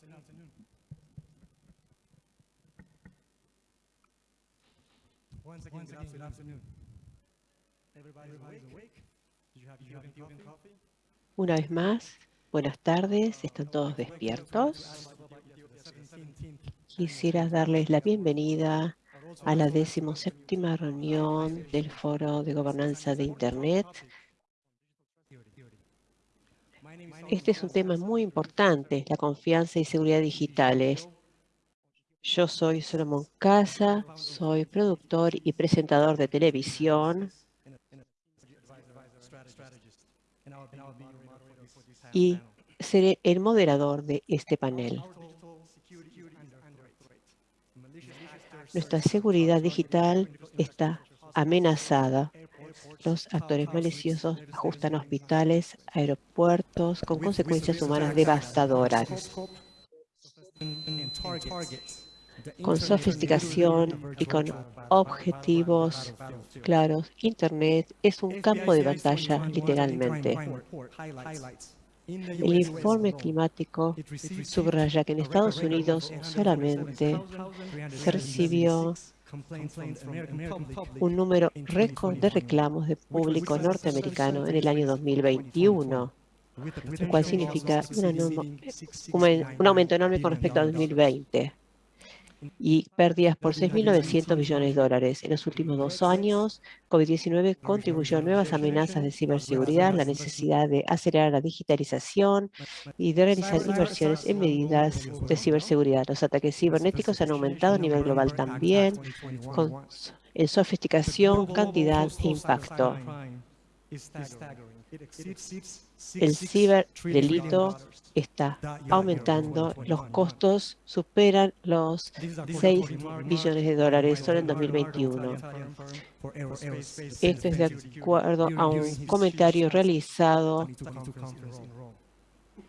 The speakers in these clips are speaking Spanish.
Good afternoon. Once again, Once good, again, good afternoon. Everybody's, awake? Did you have, you having coffee? Una vez más, buenas tardes, ¿están todos despiertos? Quisiera darles la bienvenida a la decimoséptima reunión del Foro de Gobernanza de Internet. Este es un tema muy importante, la confianza y seguridad digitales. Yo soy Solomon Casa, soy productor y presentador de televisión y seré el moderador de este panel. Nuestra seguridad digital está amenazada. Los actores maliciosos ajustan hospitales, aeropuertos, con consecuencias humanas devastadoras. Con sofisticación y con objetivos claros, Internet es un campo de batalla, literalmente. El informe climático subraya que en Estados Unidos solamente se recibió un número récord de reclamos de público norteamericano en el año 2021, lo cual significa un aumento enorme con respecto a 2020 y pérdidas por 6.900 millones de dólares. En los últimos dos años, COVID-19 contribuyó a nuevas amenazas de ciberseguridad, la necesidad de acelerar la digitalización y de realizar inversiones en medidas de ciberseguridad. Los ataques cibernéticos han aumentado a nivel global también, con, en sofisticación, cantidad e impacto. El ciberdelito está aumentando, los costos superan los 6 billones de dólares solo en 2021. Esto es de acuerdo a un comentario realizado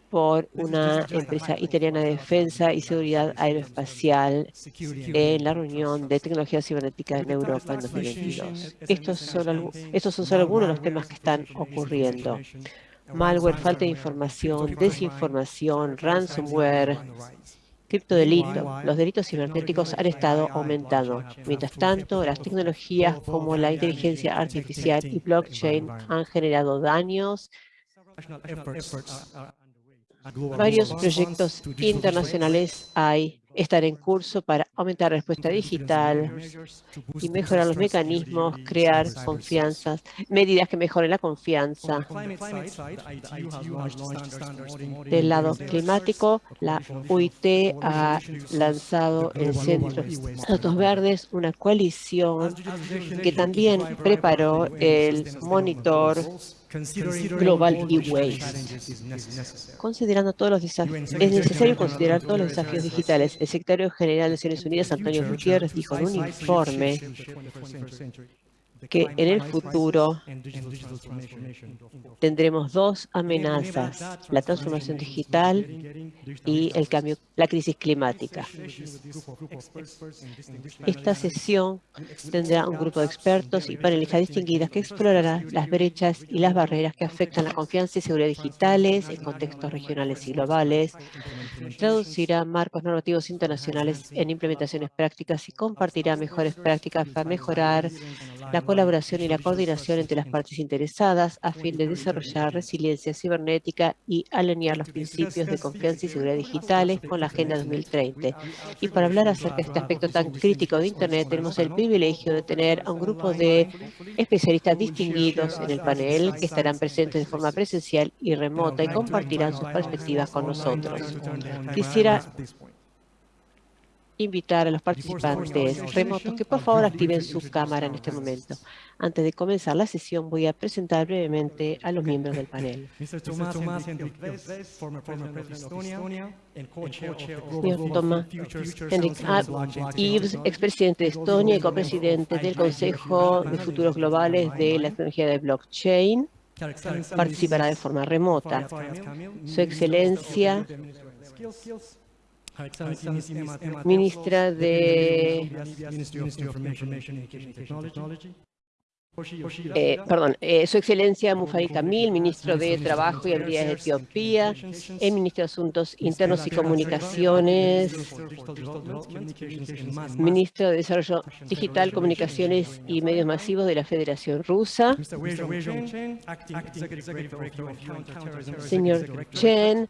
por una empresa italiana de defensa y seguridad aeroespacial en la reunión de tecnología cibernética en Europa en 2022. Estos son, estos son solo algunos de los temas que están ocurriendo malware, falta de información, desinformación, ransomware, criptodelito. Los delitos cibernéticos han estado aumentando. Mientras tanto, las tecnologías como la inteligencia artificial y blockchain han generado daños. Varios proyectos internacionales hay estar en curso para aumentar la respuesta digital y mejorar los mecanismos, crear confianzas, medidas que mejoren la confianza. Del lado climático, la UIT ha lanzado el Centro de Datos Verdes, una coalición que también preparó el monitor global y waste. Considerando todos los desafíos, es necesario considerar todos los desafíos digitales. El secretario general de Naciones Unidas, Antonio Gutiérrez, dijo en un informe que en el futuro tendremos dos amenazas, la transformación digital y el cambio, la crisis climática. Esta sesión tendrá un grupo de expertos y panelistas distinguidas que explorará las brechas y las barreras que afectan la confianza y seguridad digitales en contextos regionales y globales, traducirá marcos normativos internacionales en implementaciones prácticas y compartirá mejores prácticas para mejorar la colaboración y la coordinación entre las partes interesadas a fin de desarrollar resiliencia cibernética y alinear los principios de confianza y seguridad digitales con la Agenda 2030. Y para hablar acerca de este aspecto tan crítico de Internet, tenemos el privilegio de tener a un grupo de especialistas distinguidos en el panel que estarán presentes de forma presencial y remota y compartirán sus perspectivas con nosotros. Quisiera invitar a los participantes remotos que por favor activen su cámara en este momento. Antes de comenzar la sesión voy a presentar brevemente a los miembros del panel. Señor Tomás Henrik Ives, expresidente de Estonia y copresidente del Consejo de Futuros Globales de la Tecnología de Blockchain, participará de forma remota. Su excelencia ministra de... Eh, perdón, eh, Su Excelencia Mufari Kamil, ministro de Trabajo y Habilidades de Etiopía, el ministro de Asuntos Internos y Comunicaciones, ministro de Desarrollo Digital, Comunicaciones y Medios Masivos de la Federación Rusa, señor Chen,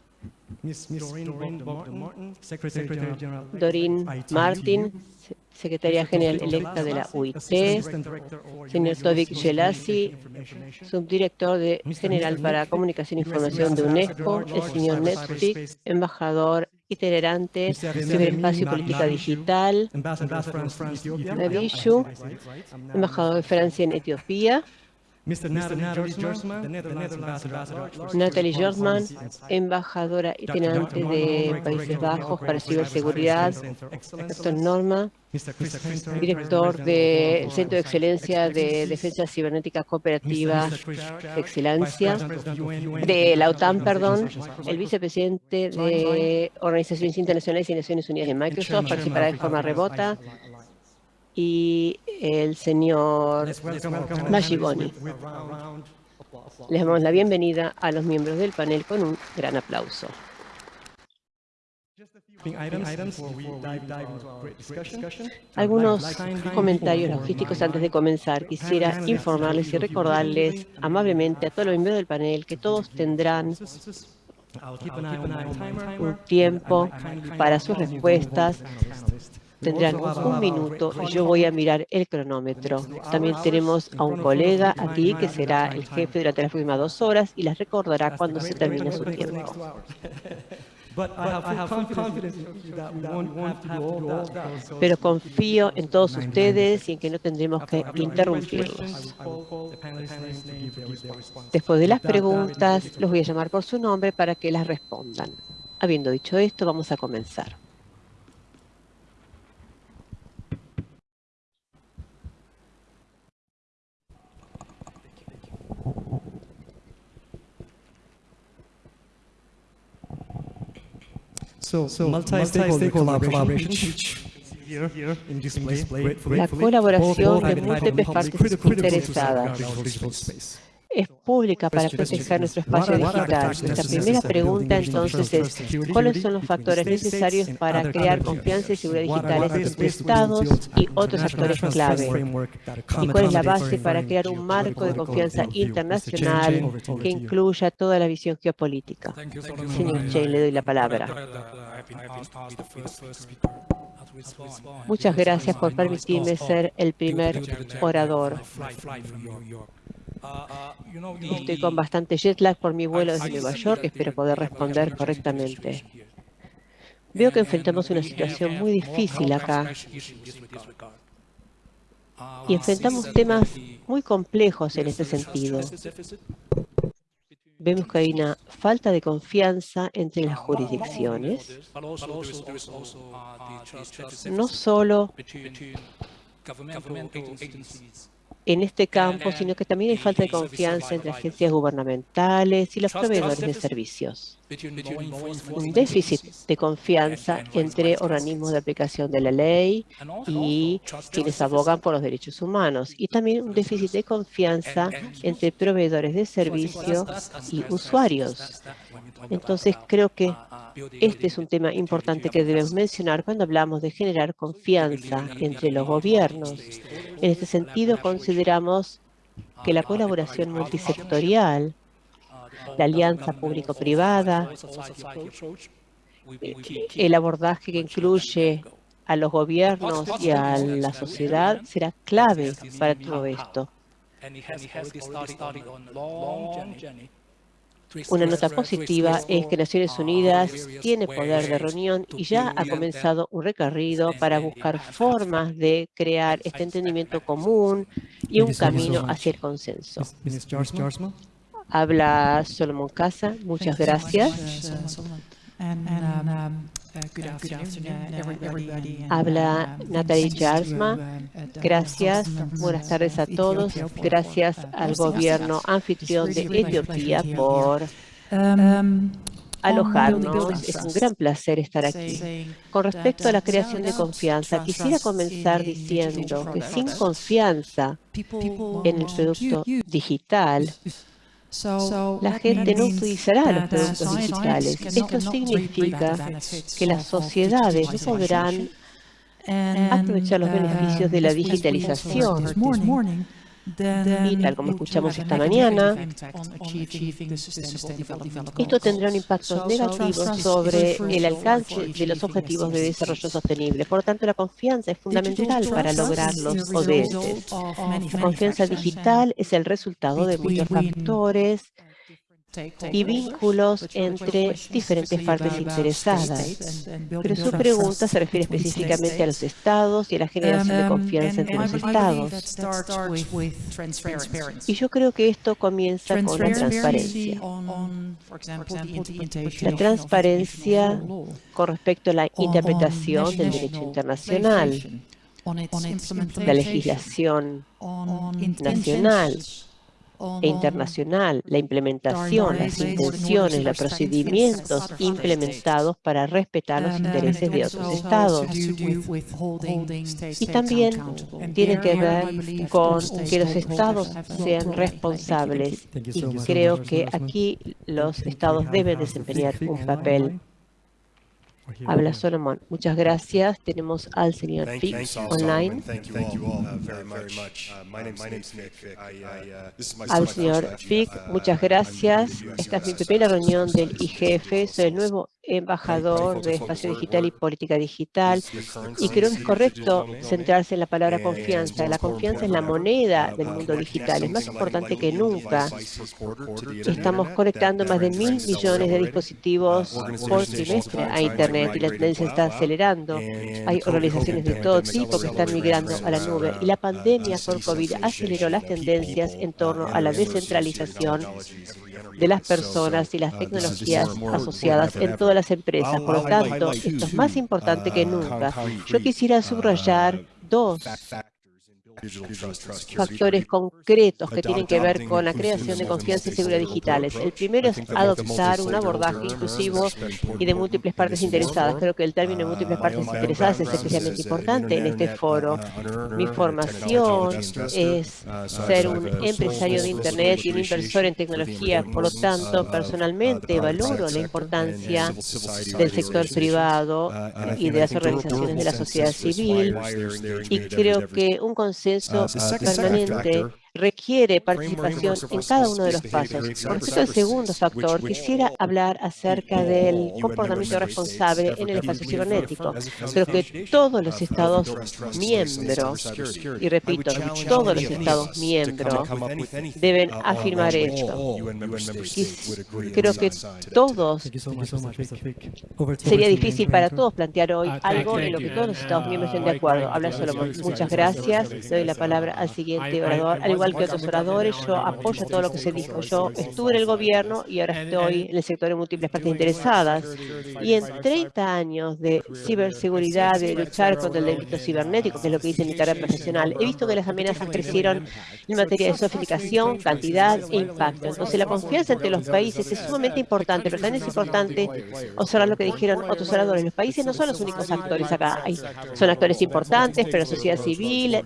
Doreen Martin, secretaria general electa de la UIT, señor Tovik Gelasi, subdirector de, general para comunicación e información de UNESCO, el señor Netflix, embajador itinerante ciberespacio y política digital, Navishu, embajador de Francia en Etiopía. Natalie Policy embajadora itinerante de Países Bajos para ciberseguridad. Dr. Norma, director del Centro de Excelencia de Defensa Cibernética Cooperativa de Excelencia, de la OTAN, perdón, el vicepresidente de Organizaciones Internacionales y Naciones Unidas de Microsoft, participará de forma remota, y el señor Magiboni. Les damos la bienvenida a los miembros del panel con un gran aplauso. Algunos comentarios logísticos antes de comenzar. Quisiera informarles y recordarles amablemente a todos los miembros del panel que todos tendrán un tiempo para sus respuestas. Tendrán un minuto y yo voy a mirar el cronómetro. También tenemos a un colega aquí que será el jefe durante las próximas dos horas y les recordará cuando se termine su tiempo. Pero confío en todos ustedes y en que no tendremos que interrumpirlos. Después de las preguntas, los voy a llamar por su nombre para que las respondan. Habiendo dicho esto, vamos a comenzar. So, multi-stakeholder collaboration, here, here in display, La colaboración de múltiples partes interesadas es pública para proteger nuestro espacio digital. Nuestra primera pregunta entonces es, ¿cuáles son los factores necesarios para crear confianza y seguridad digitales entre Estados y otros actores clave? ¿Y cuál es la base para crear un marco de confianza internacional que incluya toda la visión geopolítica? Señor Chain, le doy la palabra. Muchas gracias por permitirme ser el primer orador. Estoy con bastante jet lag por mi vuelo desde Nueva York, espero poder responder correctamente. Veo que enfrentamos una situación muy difícil acá. y enfrentamos temas muy complejos en este sentido. Vemos que hay una falta de confianza entre las jurisdicciones, no solo en este campo, sino que también hay falta de confianza entre agencias gubernamentales y los proveedores de servicios. Un déficit de confianza entre organismos de aplicación de la ley y quienes abogan por los derechos humanos. Y también un déficit de confianza entre proveedores de servicios y usuarios. Entonces, creo que este es un tema importante que debemos mencionar cuando hablamos de generar confianza entre los gobiernos. En este sentido, consideramos que la colaboración multisectorial, la alianza público-privada, el abordaje que incluye a los gobiernos y a la sociedad será clave para todo esto. Una nota positiva es que Naciones Unidas tiene poder de reunión y ya ha comenzado un recorrido para buscar formas de crear este entendimiento común y un camino hacia el consenso. Habla Solomon Casa, muchas gracias. Habla Natalie Jarsma. Gracias. Buenas tardes a todos. Gracias al gobierno anfitrión de Etiopía por alojarnos. Es un gran placer estar aquí. Con respecto a la creación de confianza, quisiera comenzar diciendo que sin confianza en el producto digital, la gente no utilizará los productos digitales. Esto significa que las sociedades no podrán aprovechar los beneficios de la digitalización. Y tal como escuchamos esta mañana, esto tendrá un impacto negativo sobre el alcance de los objetivos de desarrollo sostenible. Por lo tanto, la confianza es fundamental para lograr los ODS. La confianza digital es el resultado de muchos factores y vínculos entre diferentes partes interesadas. Pero su pregunta se refiere específicamente a los estados y a la generación de confianza entre los estados. Y yo creo que esto comienza con la transparencia. La transparencia con respecto a la interpretación del derecho internacional, la legislación nacional, e internacional, la implementación, las intenciones, los procedimientos implementados para respetar los intereses de otros estados. Y también tiene que ver con que los estados sean responsables. Y creo que aquí los estados deben desempeñar un papel Habla Solomon. Muchas gracias. Tenemos al señor Fick online. Al señor Fick, muchas gracias. Esta es mi primera reunión del IGF. Soy el nuevo embajador de Espacio Digital y Política Digital y creo que es correcto centrarse en la palabra confianza. La confianza es la moneda del mundo digital, es más importante que nunca. Estamos conectando más de mil millones de dispositivos por trimestre a Internet y la tendencia está acelerando. Hay organizaciones de todo tipo que están migrando a la nube y la pandemia por COVID aceleró las tendencias en torno a la descentralización de las personas y las tecnologías asociadas en todas las empresas. Por lo tanto, esto es más importante que nunca. Yo quisiera subrayar dos factores concretos que tienen que ver con la creación de confianza y seguridad digitales. El primero es adoptar un abordaje inclusivo y de múltiples partes interesadas. Creo que el término múltiples partes interesadas es especialmente importante en este foro. Mi formación es ser un empresario de Internet y un inversor en tecnología. Por lo tanto, personalmente valoro la importancia del sector privado y de las organizaciones de la sociedad civil y creo que un concepto consenso permanente requiere participación en cada uno de los pasos. Por respecto al segundo factor, quisiera hablar acerca del comportamiento responsable en el espacio cibernético. Creo que todos los Estados miembros, y repito, todos los Estados miembros deben afirmar esto. Creo que todos, sería difícil para todos plantear hoy algo en lo que todos los Estados miembros estén de acuerdo. Habla Solomon. Muchas gracias. Doy la palabra al siguiente orador igual que otros oradores, yo apoyo todo lo que se dijo. Yo estuve en el gobierno y ahora estoy en el sector de múltiples partes interesadas. Y en 30 años de ciberseguridad, de luchar contra el delito cibernético, que es lo que dice mi carrera profesional, he visto que las amenazas crecieron en materia de sofisticación, cantidad e impacto. Entonces, la confianza entre los países es sumamente importante, pero también es importante observar lo que dijeron otros oradores. Los países no son los únicos actores acá. son actores importantes, pero la sociedad civil,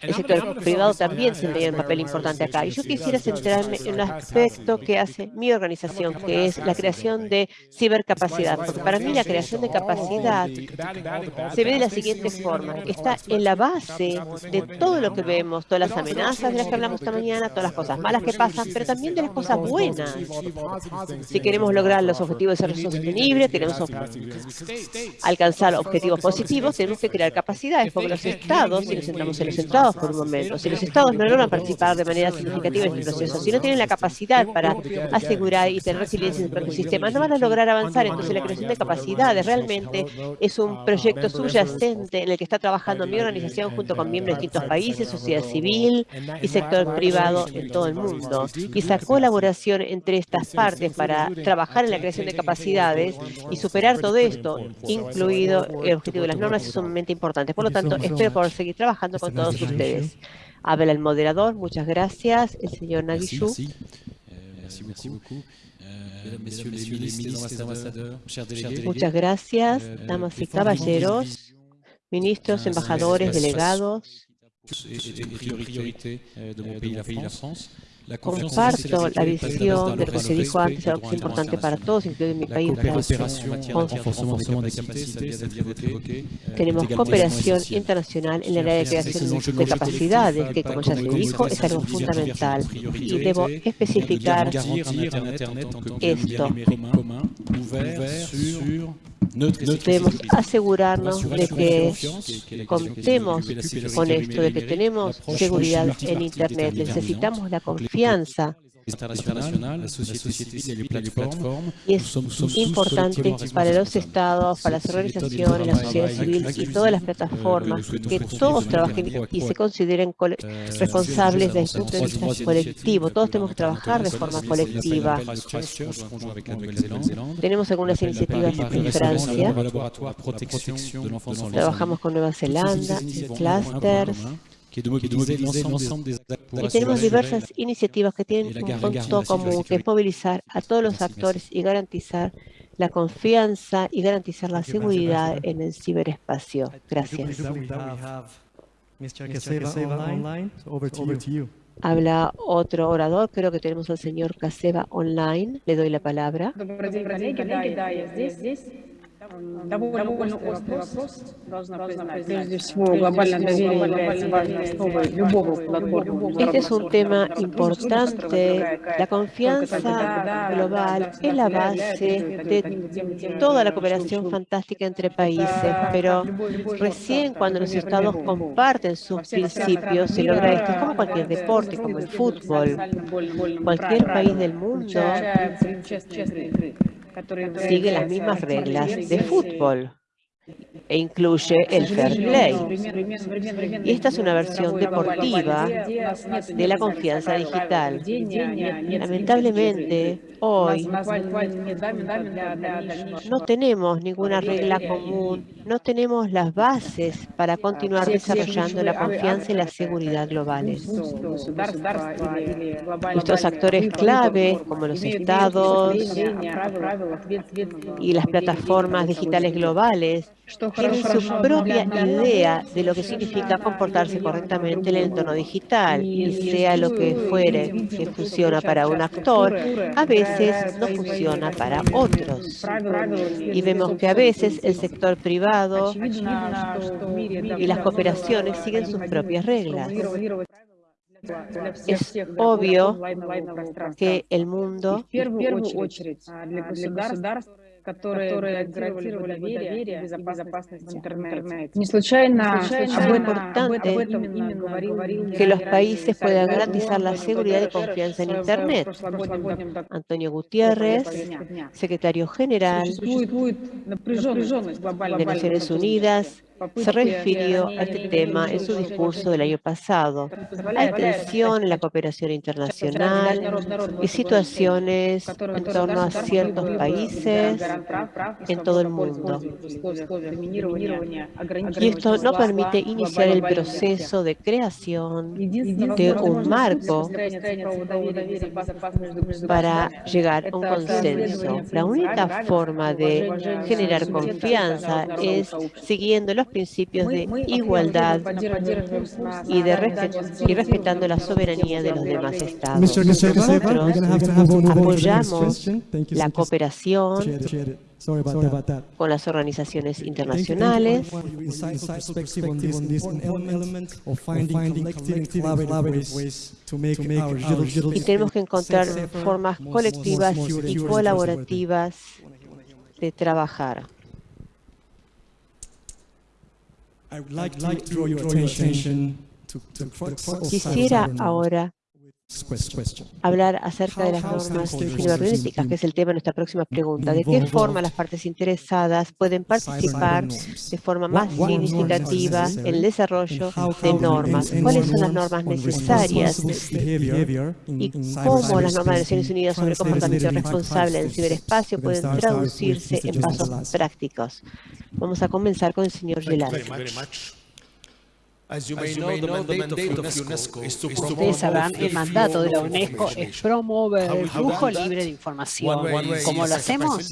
el sector privado también tendría un papel importante acá. Y yo quisiera centrarme en un aspecto que hace mi organización, que es la creación de cibercapacidad. Porque para mí la creación de capacidad se ve de la siguiente forma. Está en la base de todo lo que vemos, todas las amenazas de las que hablamos esta mañana, todas las cosas malas que pasan, pero también de las cosas buenas. Si queremos lograr los objetivos de desarrollo sostenible, queremos alcanzar objetivos positivos, tenemos que crear capacidades, porque los estados, si nos centramos en los estados, por un momento. Si los estados no logran participar de manera significativa en este proceso, si no tienen la capacidad para asegurar y tener resiliencia en sus sistemas, no van a lograr avanzar. Entonces, la creación de capacidades realmente es un proyecto subyacente en el que está trabajando mi organización junto con miembros de distintos países, sociedad civil y sector privado en todo el mundo. Y esa colaboración entre estas partes para trabajar en la creación de capacidades y superar todo esto, incluido el objetivo de las normas, es sumamente importante. Por lo tanto, espero poder seguir trabajando con todos ustedes ustedes. Habla el moderador, muchas gracias, el señor Nagishu. Muchas gracias, damas y caballeros, ministros, embajadores, delegados. Comparto la visión de lo que se dijo antes, algo que es importante para todos, incluido mi país. Tenemos cooperación internacional en el área de creación de capacidades, que como ya se dijo, es algo fundamental. Y debo especificar esto. Debemos asegurarnos de que contemos con esto, de que tenemos seguridad en Internet. Necesitamos la confianza la société civile. Y es importante para los estados, para las organizaciones, la sociedad civil y todas las plataformas que todos trabajen y se consideren responsables desde el punto de vista colectivo. Todos tenemos que trabajar de forma colectiva. Tenemos algunas iniciativas en Francia. Trabajamos con Nueva Zelanda, clusters. Y tenemos diversas iniciativas que tienen un punto común, que es movilizar a todos los actores y garantizar la confianza y garantizar la seguridad en el ciberespacio. Gracias. Habla otro orador, creo que tenemos al señor Caseva online. Le doy la palabra. Este es un tema importante. La confianza global es la base de toda la cooperación fantástica entre países, pero recién cuando los estados comparten sus principios se logra esto. Es como cualquier deporte, como el fútbol. Cualquier país del mundo sigue las mismas reglas de fútbol e incluye el fair play. Y esta es una versión deportiva de la confianza digital. Lamentablemente, hoy no tenemos ninguna regla común, no tenemos las bases para continuar desarrollando la confianza y la seguridad globales. Nuestros actores clave, como los estados y las plataformas digitales globales, tienen su propia idea de lo que significa comportarse correctamente en el entorno digital y sea lo que fuere que funciona para un actor, a veces no funciona para otros. Y vemos que a veces el sector privado y las cooperaciones siguen sus propias reglas. Es obvio que el mundo которые гарантировали доверие и безопасность интернета. Не случайно que los países puedan garantizar la seguridad y confianza en Internet. Antonio Gutiérrez, secretario general de Naciones Unidas, se refirió a este tema en su discurso del año pasado. Hay tensión en la cooperación internacional y situaciones en torno a ciertos países en todo el mundo. Y esto no permite iniciar el proceso de creación de un marco para llegar a un consenso. La única forma de generar confianza es siguiendo los principios de igualdad y, de y respetando la soberanía de los demás estados. Nosotros apoyamos la cooperación con las organizaciones internacionales y tenemos que encontrar formas colectivas y colaborativas de trabajar. Quisiera ahora hablar acerca de las normas cibernéticas, que es el tema de nuestra próxima pregunta. ¿De qué forma las partes interesadas pueden participar de forma más significativa en el desarrollo de normas? ¿Cuáles son las normas necesarias? ¿Y cómo las normas de Naciones Unidas sobre comportamiento responsable en el ciberespacio pueden traducirse en pasos prácticos? Vamos a comenzar con el señor Gelati. Ustedes sabrán, el mandato de la UNESCO es promover el flujo libre de información. ¿Cómo lo hacemos?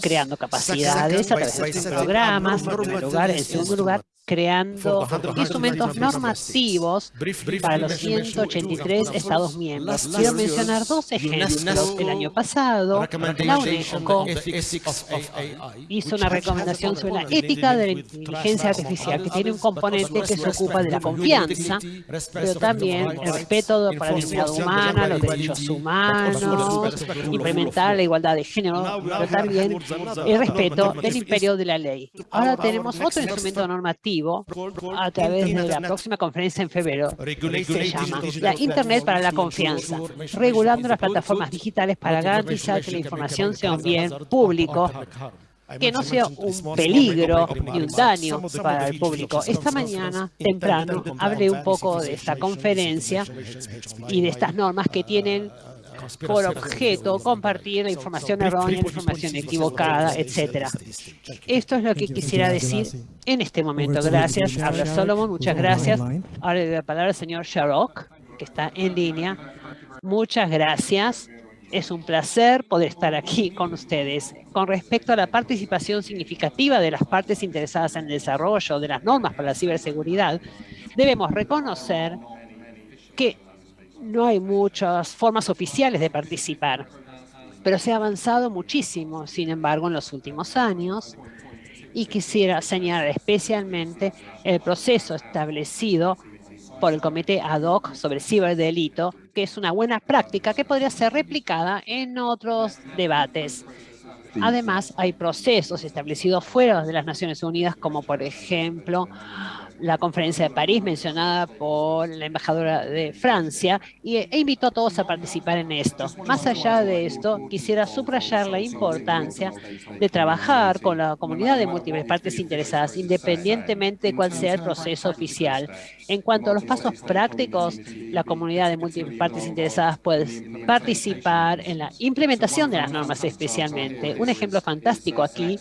Creando capacidades a través de programas, en primer lugar. En segundo lugar, creando instrumentos normativos para los 183 Estados miembros. Quiero mencionar dos ejemplos. El año pasado, la UNESCO hizo una recomendación sobre la ética de la inteligencia artificial, que tiene un componente que se ocupa de la confianza, pero también el respeto para la dignidad humana, los derechos humanos, implementar la igualdad de género, pero también el respeto del imperio de la ley. Ahora tenemos otro instrumento normativo a través de la próxima conferencia en febrero. Se llama la Internet para la confianza, regulando las plataformas digitales para garantizar que la información sea un bien público que no sea un peligro ni un daño para el público. Esta mañana, temprano, hablé un poco de esta conferencia y de estas normas que tienen por objeto compartir información errónea, información equivocada, etcétera. Esto es lo que quisiera decir en este momento. Gracias. Habla Solomon, muchas gracias. Ahora le doy la palabra al señor Sharok, que está en línea. Muchas gracias. Es un placer poder estar aquí con ustedes. Con respecto a la participación significativa de las partes interesadas en el desarrollo de las normas para la ciberseguridad, debemos reconocer que no hay muchas formas oficiales de participar, pero se ha avanzado muchísimo, sin embargo, en los últimos años. Y quisiera señalar especialmente el proceso establecido por el Comité Ad hoc sobre ciberdelito, que es una buena práctica que podría ser replicada en otros debates. Además, hay procesos establecidos fuera de las Naciones Unidas, como por ejemplo la conferencia de París mencionada por la embajadora de Francia y, e invitó a todos a participar en esto. Más allá de esto, quisiera subrayar la importancia de trabajar con la comunidad de múltiples partes interesadas, independientemente de cuál sea el proceso oficial. En cuanto a los pasos prácticos, la comunidad de múltiples partes interesadas puede participar en la implementación de las normas especialmente. Un ejemplo fantástico aquí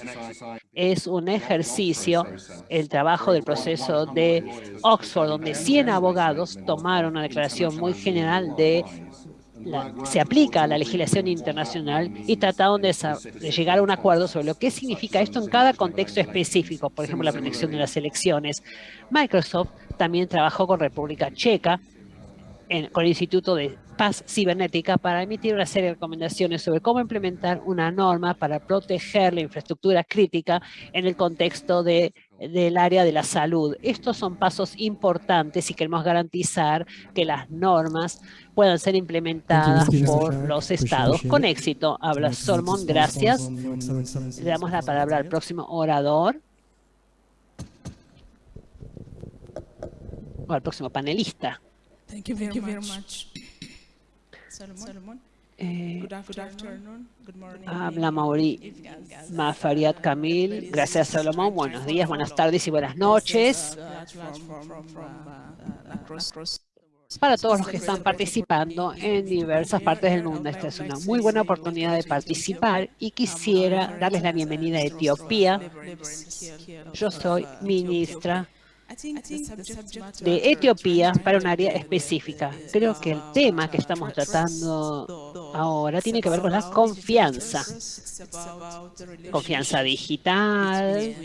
es un ejercicio, el trabajo del proceso de Oxford, donde 100 abogados tomaron una declaración muy general de se aplica a la legislación internacional y trataron de, de, llegar a un acuerdo sobre lo que significa esto en cada contexto específico, por ejemplo, la protección de las elecciones. Microsoft también trabajó con República Checa, con el Instituto de Paz Cibernética para emitir una serie de recomendaciones sobre cómo implementar una norma para proteger la infraestructura crítica en el contexto de, del área de la salud. Estos son pasos importantes si queremos garantizar que las normas puedan ser implementadas por los estados con éxito. Habla Solomon, gracias. Le damos la palabra al próximo orador. O al próximo panelista. Thank you very, Thank you very much. Solomon. Eh, habla Mauri Mafariat Kamil. Gracias, Salomón. Buenos días, buenas tardes y buenas noches. Para todos los que están participando en diversas partes del mundo, esta es una muy buena oportunidad de participar y quisiera darles la bienvenida a Etiopía. Yo soy ministra de Etiopía para un área específica. Creo que el tema que estamos tratando ahora tiene que ver con la confianza. Confianza digital,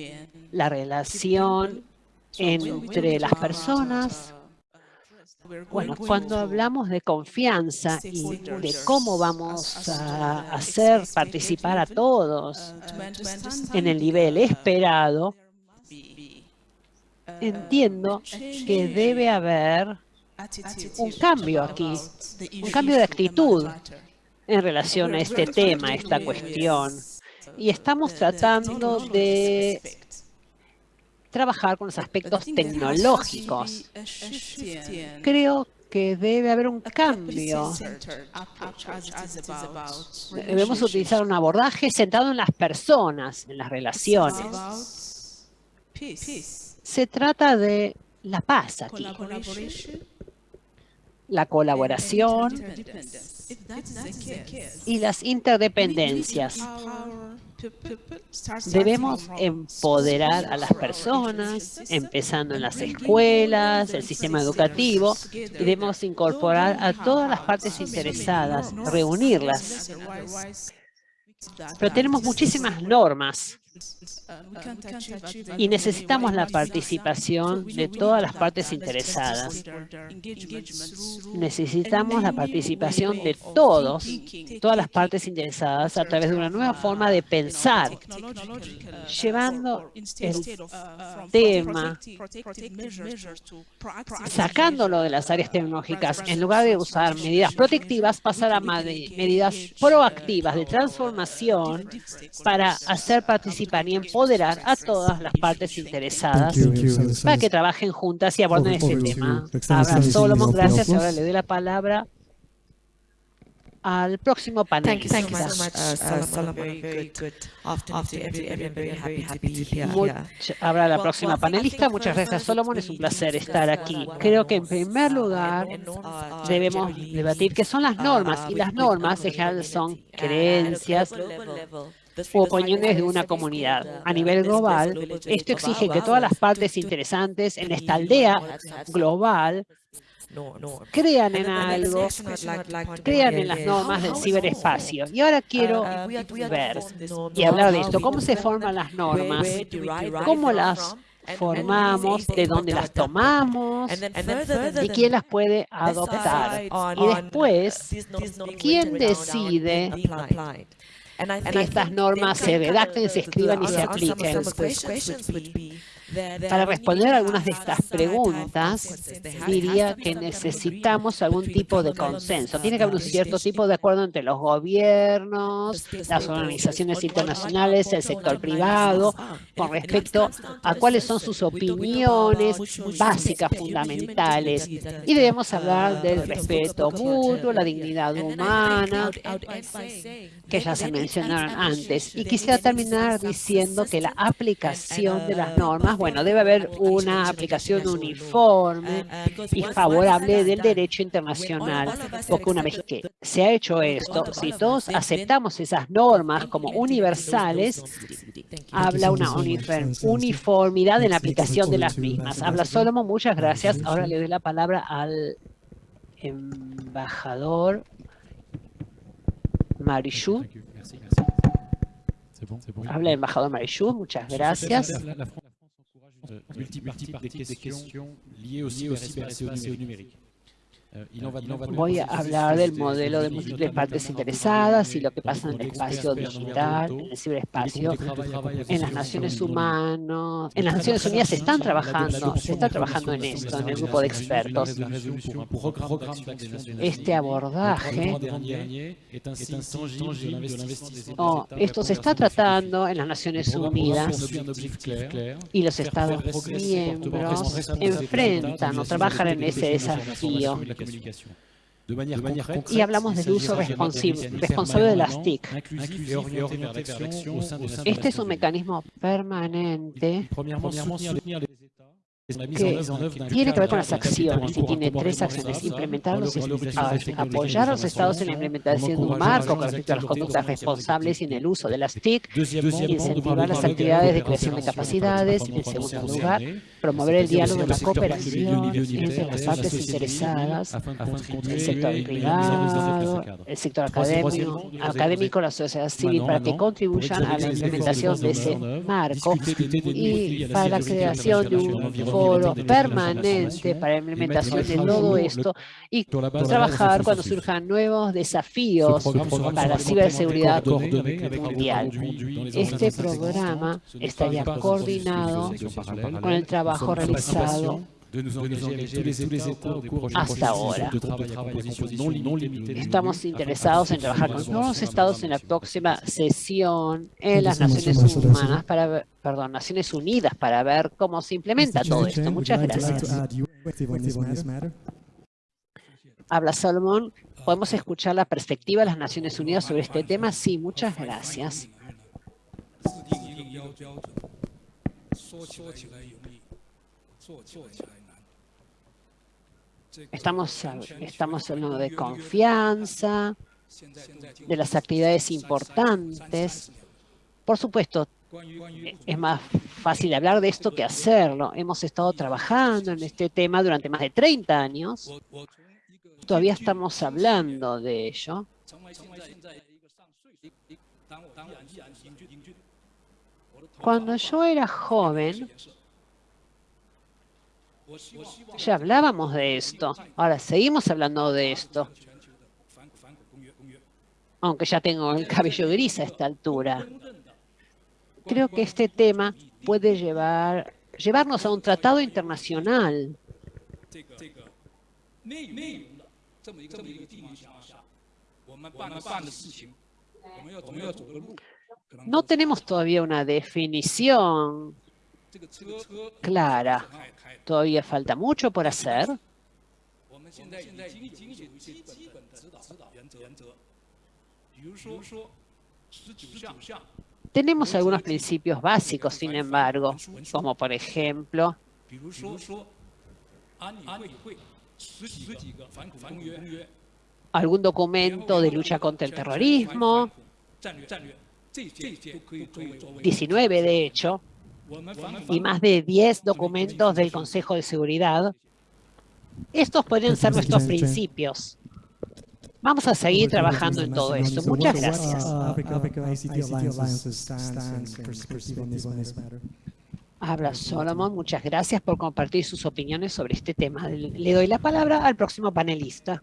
la relación entre las personas. Bueno, cuando hablamos de confianza y de cómo vamos a hacer participar a todos en el nivel esperado, entiendo que debe haber un cambio aquí, un cambio de actitud en relación a este tema, a esta cuestión. Y estamos tratando de trabajar con los aspectos tecnológicos. Creo que debe haber un cambio. Debemos utilizar un abordaje centrado en las personas, en las relaciones. Se trata de la paz aquí, la colaboración. Y las interdependencias. Debemos empoderar a las personas, empezando en las escuelas, el sistema educativo, debemos incorporar a todas las partes interesadas, reunirlas. Pero tenemos muchísimas normas y necesitamos la participación de todas las partes interesadas. Necesitamos la participación de todos, todas las partes interesadas a través de una nueva forma de pensar, llevando el tema, sacándolo de las áreas tecnológicas, en lugar de usar medidas protectivas, pasar a medidas proactivas de transformación para hacer participar participar y empoderar a todas las partes interesadas para que trabajen juntas y aborden este tema. Habla Solomon, gracias. Ahora le doy la palabra al próximo panelista. Thank you so much, uh, Solomon. Very good afternoon to everyone. Very happy, happy to be here. Much- Habrá la próxima panelista. Muchas gracias, Solomon. Es un placer estar aquí. Creo que en primer lugar debemos debatir qué son las normas. Y las normas en general son creencias u opiniones de una comunidad. A nivel global, esto exige que todas las partes interesantes en esta aldea global crean en algo, crean en las normas del ciberespacio. Y ahora quiero ver y hablar de esto. ¿Cómo se forman las normas? ¿Cómo las formamos? ¿De dónde las tomamos? ¿Y quién las puede adoptar? Y después, ¿quién decide que estas normas se redacten, se escriban y se apliquen? Para responder algunas de estas preguntas, diría que necesitamos algún tipo de consenso. Tiene que haber un cierto tipo de acuerdo entre los gobiernos, las organizaciones internacionales, el sector privado, con respecto a cuáles son sus opiniones básicas, fundamentales. Y debemos hablar del respeto mutuo, la dignidad humana, que ya se mencionaron antes. Y quisiera terminar diciendo que la aplicación de las normas, bueno, debe haber una aplicación uniforme y favorable del derecho internacional, porque una vez que se ha hecho esto, si todos aceptamos esas normas como universales, habla una uniform- uniformidad en la aplicación de las mismas. Habla Solomon, muchas gracias. Ahora le doy la palabra al embajador Marichou. Habla el embajador Marichou, muchas gracias. Multipartie des questions liées au cyberespace et au numérique. Voy a hablar del modelo de múltiples partes interesadas y lo que pasa en el espacio digital, en el ciberespacio, en las Naciones Humanas, en las Naciones Unidas se están trabajando, se está trabajando en esto, en el grupo de expertos. Este abordaje Oh, esto se está tratando en las Naciones Unidas y los Estados miembros enfrentan o trabajan en ese desafío. De. De manière concrète, Y hablamos del uso mécanisme responsable de las TIC. Este es un mecanismo permanente que tiene que ver con las acciones y tiene tres acciones. Implementar los, apoyar a los estados en la implementación de un marco con respecto a las conductas de responsables y en el uso de las TIC, incentivar las actividades de creación de capacidades. En segundo lugar, promover el diálogo y la cooperación entre las la partes interesadas, de el sector de privado, el sector académico, académico, la sociedad civil, para que contribuyan a la implementación de ese marco y para la creación de un foro permanente para la implementación de todo esto y trabajar cuando surjan nuevos desafíos para la ciberseguridad mundial. Este programa estaría coordinado con el trabajo realizado hasta ahora. Estamos interesados en trabajar con todos los estados en la próxima sesión en las Naciones Humanas para ver- perdón, Naciones Unidas para ver cómo se implementa todo esto. Muchas gracias. Habla Salomón. ¿Podemos escuchar la perspectiva de las Naciones Unidas sobre este tema? Sí, muchas gracias. Estamos, estamos hablando de confianza, de las actividades importantes. Por supuesto, es más fácil hablar de esto que hacerlo. Hemos estado trabajando en este tema durante más de 30 años. Todavía estamos hablando de ello. Cuando yo era joven, ya hablábamos de esto. Ahora seguimos hablando de esto. Aunque ya tengo el cabello gris a esta altura. Creo que este tema puede llevar, llevarnos a un tratado internacional. no tenemos todavía una definición clara. Todavía falta mucho por hacer. Tenemos algunos principios básicos, sin embargo, como por ejemplo, algún documento de lucha contra el terrorismo, 19 de hecho, y más de 10 documentos del Consejo de Seguridad. Estos podrían ser nuestros principios. Vamos a seguir trabajando en todo esto. Muchas gracias. Habla Solomon, muchas gracias por compartir sus opiniones sobre este tema. Le doy la palabra al próximo panelista.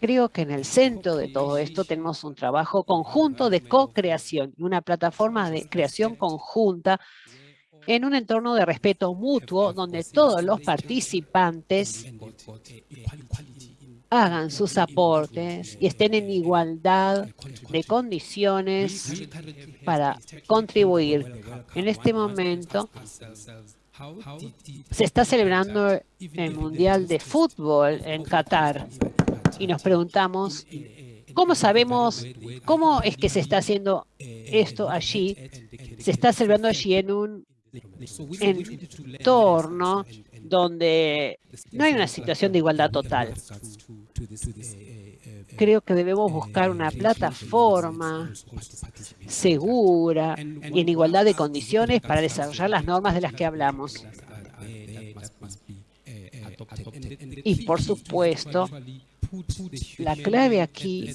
Creo que en el centro de todo esto tenemos un trabajo conjunto de co-creación y una plataforma de creación conjunta en un entorno de respeto mutuo donde todos los participantes hagan sus aportes y estén en igualdad de condiciones para contribuir. En este momento se está celebrando el Mundial de Fútbol en Qatar y nos preguntamos, ¿cómo sabemos, cómo es que se está haciendo esto allí? Se está celebrando allí en un entorno donde no hay una situación de igualdad total. Creo que debemos buscar una plataforma segura y en igualdad de condiciones para desarrollar las normas de las que hablamos. Y por supuesto, la clave aquí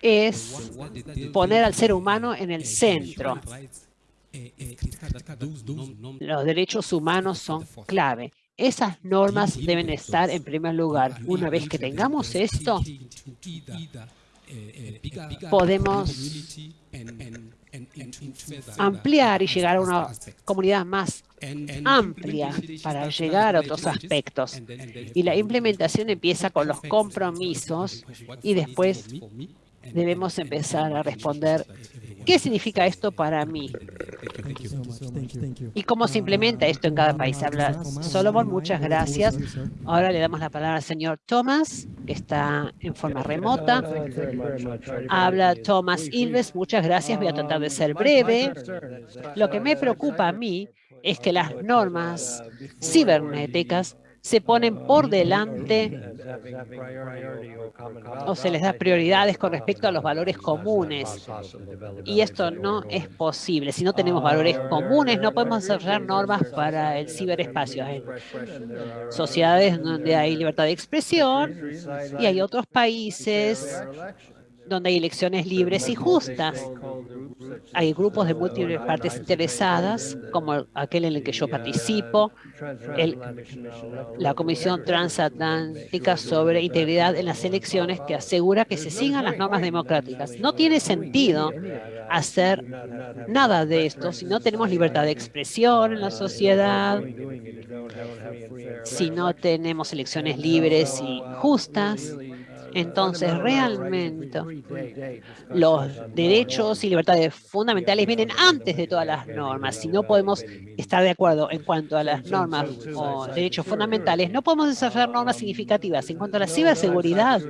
es poner al ser humano en el centro. Los derechos humanos son clave. Esas normas deben estar en primer lugar. Una vez que tengamos esto, podemos ampliar y llegar a una comunidad más amplia para llegar a otros aspectos. Y la implementación empieza con los compromisos y después debemos empezar a responder ¿Qué significa esto para mí? ¿Y cómo se implementa esto en cada país? Habla Solomon, muchas gracias. Ahora le damos la palabra al señor Thomas, que está en forma remota. Habla Thomas Ilves, muchas gracias. Voy a tratar de ser breve. Lo que me preocupa a mí es que las normas cibernéticas se ponen por delante o se les da prioridades con respecto a los valores comunes. Y esto no es posible. Si no tenemos valores comunes, no podemos desarrollar normas para el ciberespacio. Hay sociedades donde hay libertad de expresión y hay otros países donde hay elecciones libres y justas. Hay grupos de múltiples partes interesadas, como aquel en el que yo participo, la Comisión Transatlántica sobre Integridad en las Elecciones, que asegura que se sigan las normas democráticas. No tiene sentido hacer nada de esto si no tenemos libertad de expresión en la sociedad, si no tenemos elecciones libres y justas, entonces, realmente, los derechos y libertades fundamentales vienen antes de todas las normas. Si no podemos estar de acuerdo en cuanto a las normas o derechos fundamentales, no podemos desarrollar normas significativas. En cuanto a la ciberseguridad,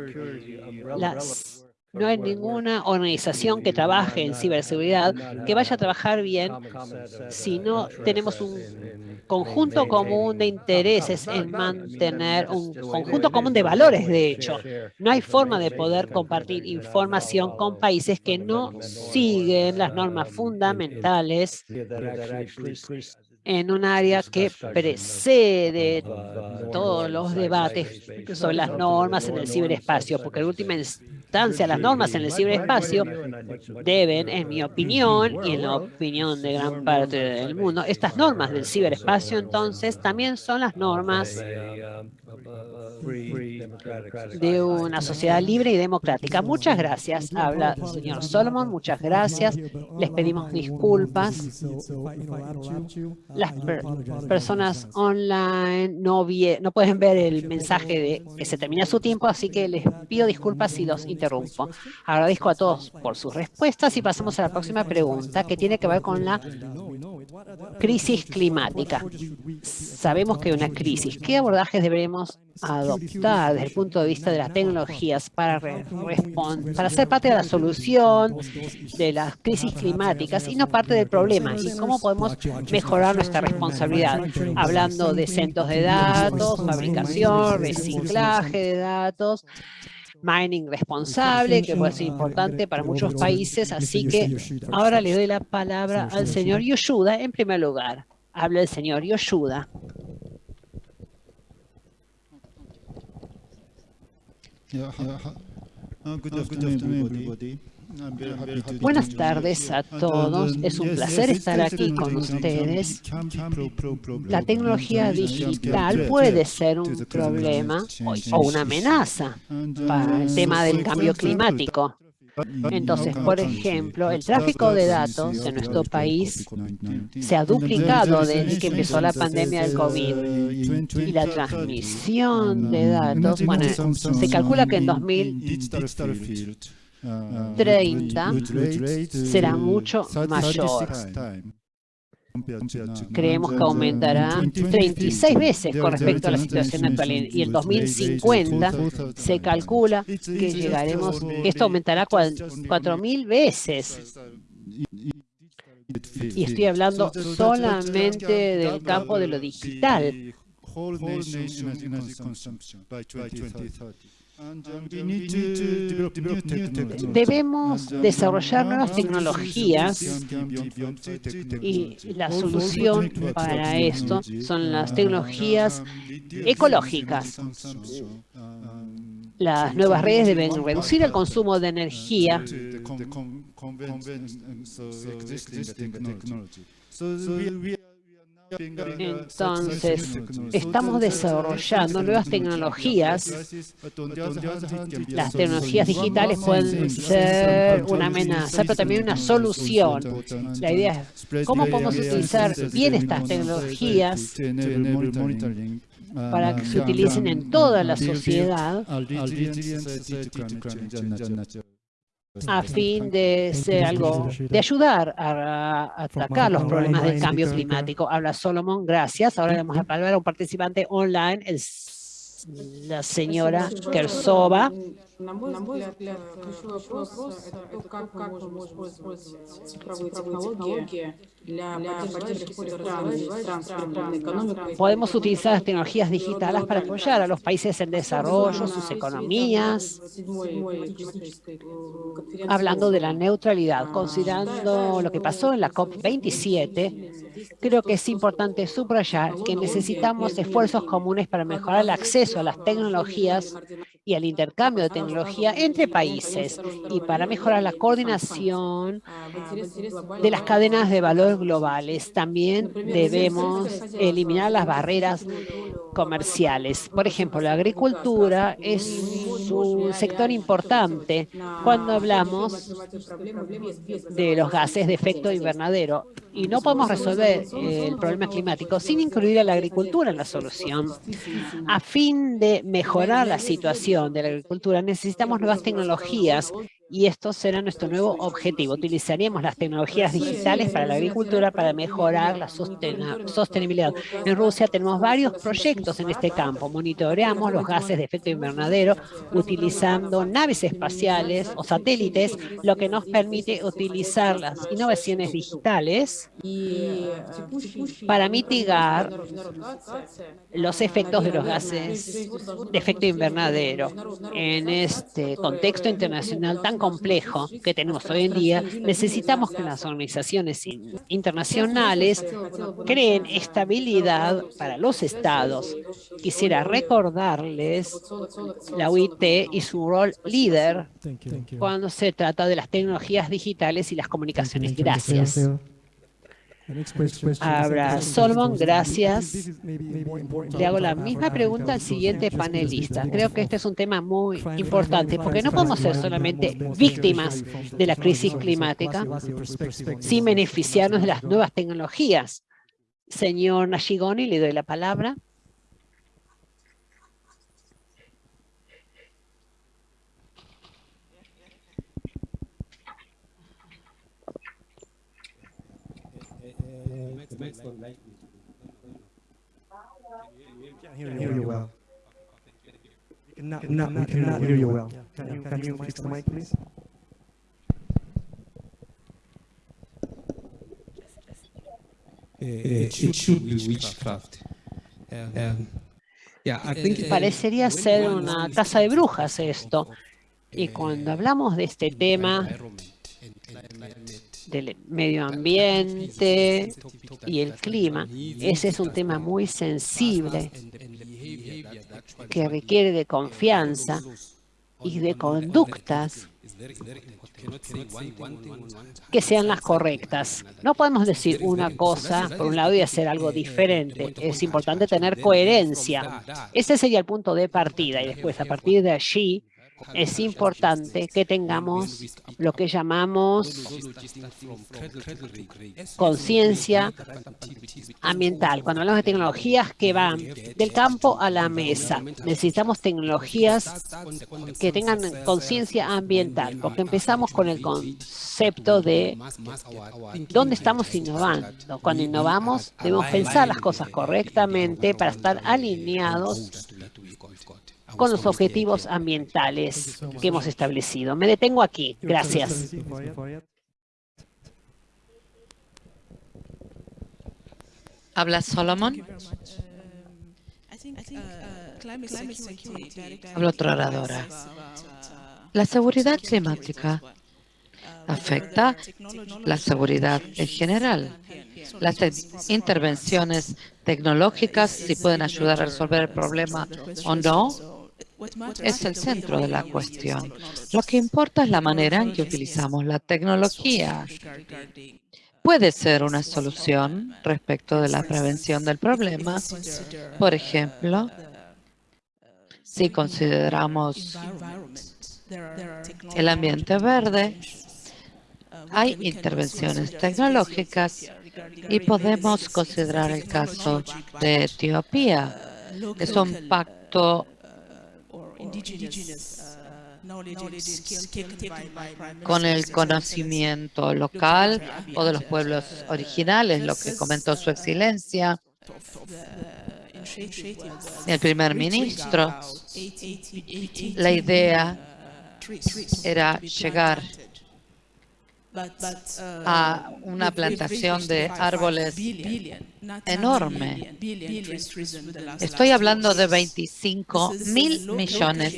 las no hay ninguna organización que trabaje en ciberseguridad que vaya a trabajar bien si no tenemos un conjunto común de intereses en mantener un conjunto común de valores, de hecho. No hay forma de poder compartir información con países que no siguen las normas fundamentales en un área que precede todos los debates sobre las normas en el ciberespacio, porque en última instancia las normas en el ciberespacio deben, en mi opinión y en la opinión de gran parte del mundo, estas normas del ciberespacio entonces también son las normas de una sociedad libre y democrática. Muchas gracias. Habla el señor Solomon, muchas gracias. Les pedimos disculpas. Las per- personas online no, no pueden ver el mensaje de que se termina su tiempo, así que les pido disculpas si los interrumpo. Agradezco a todos por sus respuestas y pasamos a la próxima pregunta que tiene que ver con la crisis climática. Sabemos que hay una crisis. ¿Qué abordajes deberemos adoptar desde el punto de vista de las tecnologías para, para ser parte de la solución de las crisis climáticas y no parte del problema? ¿Y cómo podemos mejorar nuestra responsabilidad? Hablando de centros de datos, fabricación, reciclaje de datos, mining responsable, que puede ser importante para muchos países. Así que ahora le doy la palabra al señor Yoshuda en primer lugar. Habla el señor Yoshuda. Buenas tardes a todos. Es un placer estar aquí con ustedes. La tecnología digital puede ser un problema o o una amenaza para el tema del cambio climático. Entonces, por ejemplo, el tráfico de datos en nuestro país se ha duplicado desde que empezó la pandemia del COVID. Y la transmisión de datos, bueno, se calcula que en 2030 será mucho mayor. Creemos que aumentará 36 veces con respecto a la situación actual. Y en 2050 se calcula que llegaremos, que esto aumentará 4.000 veces. Y estoy hablando solamente del campo de lo digital. Debemos desarrollar nuevas tecnologías y la solución para esto son las tecnologías ecológicas. Las nuevas redes deben reducir el consumo de energía Entonces, estamos desarrollando nuevas tecnologías. Las tecnologías digitales pueden ser una amenaza, pero también una solución. La idea es cómo podemos utilizar bien estas tecnologías para que se utilicen en toda la sociedad a fin de ser algo, de ayudar a, atacar los problemas del cambio climático. Habla Solomon, gracias. Ahora le vamos a palabra a un participante online, el, la señora Kersova. На мой взгляд, ключевой вопрос – это то, как мы можем использовать цифровые технологии для поддержки стран с переходной экономикой. Podemos utilizar las tecnologías digitales para apoyar a los países en desarrollo, sus economías, hablando de la neutralidad, considerando lo que pasó en la COP27, creo que es importante subrayar que necesitamos esfuerzos comunes para mejorar el acceso a las tecnologías y al intercambio de entre países y para mejorar la coordinación de las cadenas de valor globales. También debemos eliminar las barreras comerciales. Por ejemplo, la agricultura es un sector importante cuando hablamos de los gases de efecto invernadero y no podemos resolver el problema climático sin incluir a la agricultura en la solución. A fin de mejorar la situación de la agricultura, necesitamos nuevas tecnologías y esto será nuestro nuevo objetivo. Utilizaríamos las tecnologías digitales para la agricultura para mejorar la sostenibilidad. En Rusia tenemos varios proyectos en este campo. Monitoreamos los gases de efecto invernadero utilizando naves espaciales o satélites, lo que nos permite utilizar las innovaciones digitales para mitigar los efectos de los gases de efecto invernadero. En este contexto internacional tan complejo que tenemos hoy en día, necesitamos que las organizaciones internacionales creen estabilidad para los estados. Quisiera recordarles la UIT y su rol líder cuando se trata de las tecnologías digitales y las comunicaciones. Gracias. Abra Solomon, gracias. Le hago la misma pregunta al siguiente panelista. Creo que este es un tema muy importante porque no podemos ser solamente víctimas de la crisis climática sin beneficiarnos de las nuevas tecnologías. Señor Nashigoni, le doy la palabra. Can't hear you well. We cannot, not, we cannot hear you well. Can you, can you fix the mic, please? it should be witchcraft. Um, yeah, I think Parecería ser una casa de brujas esto. Y cuando hablamos de este tema del medio ambiente y el clima, ese es un tema muy sensible que requiere de confianza y de conductas que sean las correctas. No podemos decir una cosa por un lado y hacer algo diferente. Es importante tener coherencia. Ese sería el punto de partida y después a partir de allí es importante que tengamos lo que llamamos conciencia ambiental. Cuando hablamos de tecnologías que van del campo a la mesa, necesitamos tecnologías que tengan conciencia ambiental, porque empezamos con el concepto de dónde estamos innovando. Cuando innovamos, debemos pensar las cosas correctamente para estar alineados con los objetivos ambientales que hemos establecido. Me detengo aquí. Gracias. Habla Solomon. Habla otra oradora. La seguridad climática afecta la seguridad en general. Las intervenciones tecnológicas, si pueden ayudar a resolver el problema o no, es el centro de la cuestión. Lo que importa es la manera en que utilizamos la tecnología. Puede ser una solución respecto de la prevención del problema. Por ejemplo, si consideramos el ambiente verde, hay intervenciones tecnológicas y podemos considerar el caso de Etiopía. Es un pacto con el conocimiento local o de los pueblos originales, lo que comentó su excelencia. El primer ministro, la idea era llegar a una plantación de árboles enorme. Estoy hablando de 25 mil millones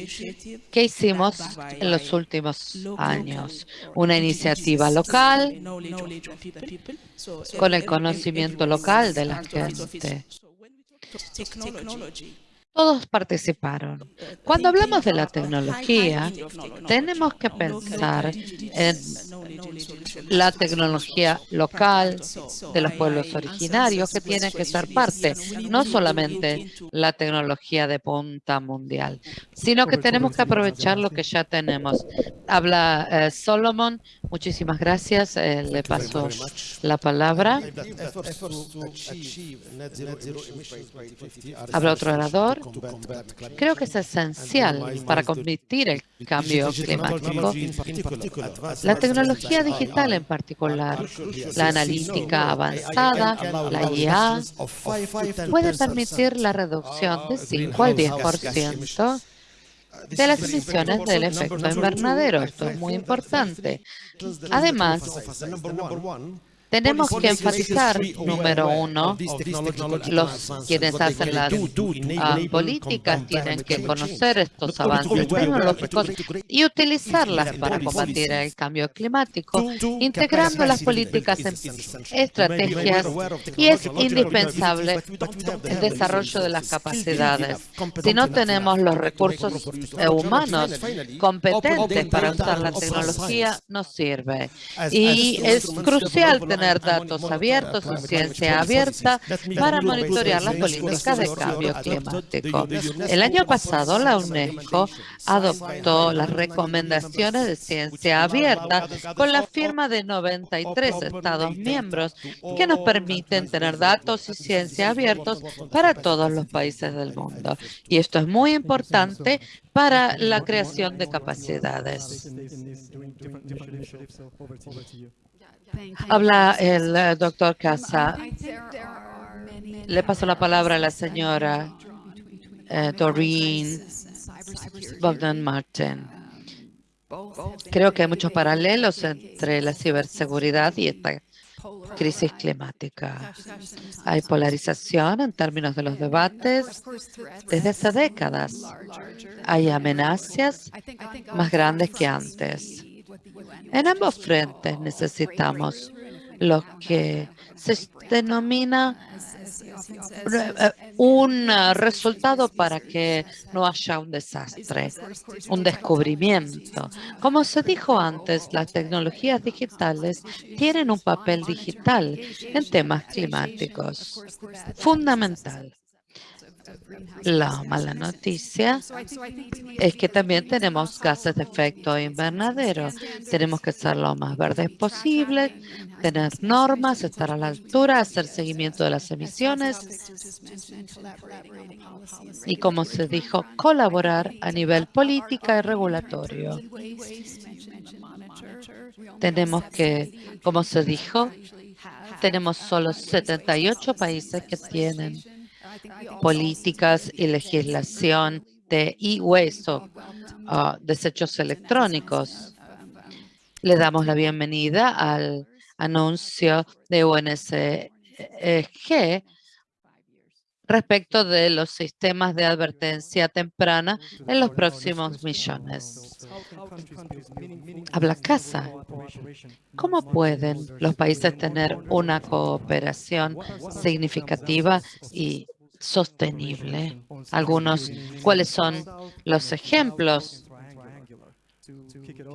que hicimos en los últimos años. Una iniciativa local con el conocimiento local de la gente. Todos participaron. Cuando hablamos de la tecnología, tenemos que pensar en la tecnología local de los pueblos originarios que tiene que ser parte, no solamente la tecnología de punta mundial, sino que tenemos que aprovechar lo que ya tenemos. Habla eh, Solomon, muchísimas gracias, eh, le paso la palabra. Habla otro orador. Creo que es esencial para combatir el cambio climático. La tecnología digital en particular, la analítica avanzada, la IA, puede permitir la reducción de 5 al 10% de las emisiones del efecto invernadero. Esto es muy importante. Además, tenemos que enfatizar, número uno, los quienes hacen las ah, políticas tienen que conocer estos avances tecnológicos y utilizarlas para combatir el cambio climático, integrando las políticas en estrategias y es indispensable el desarrollo de las capacidades. Si no tenemos los recursos humanos competentes para usar la tecnología, no sirve. Y es crucial tener tener datos abiertos o ciencia abierta para monitorear las políticas de cambio climático. El año pasado, la UNESCO adoptó las recomendaciones de ciencia abierta con la firma de 93 Estados miembros que nos permiten tener datos y ciencia abiertos para todos los países del mundo. Y esto es muy importante para la creación de capacidades. Habla el eh, doctor Casa. Le paso la palabra a la señora eh, Doreen Bogdan Martin. Creo que hay muchos paralelos entre la ciberseguridad y esta crisis climática. Hay polarización en términos de los debates desde hace décadas. Hay amenazas más grandes que antes. En ambos frentes necesitamos lo que se denomina eh, un resultado para que no haya un desastre, un descubrimiento. Como se dijo antes, las tecnologías digitales tienen un papel digital en temas climáticos fundamental. La mala noticia es que también tenemos gases de efecto invernadero. Tenemos que ser lo más verdes posible, tener normas, estar a la altura, hacer seguimiento de las emisiones y, como se dijo, colaborar a nivel política y regulatorio. Tenemos que, como se dijo, tenemos solo 78 países que tienen políticas y legislación de e-hueso, uh, desechos electrónicos. Le damos la bienvenida al anuncio de UNSG respecto de los sistemas de advertencia temprana en los próximos millones. Habla casa. ¿Cómo pueden los países tener una cooperación significativa y sostenible. Algunos, ¿cuáles son los ejemplos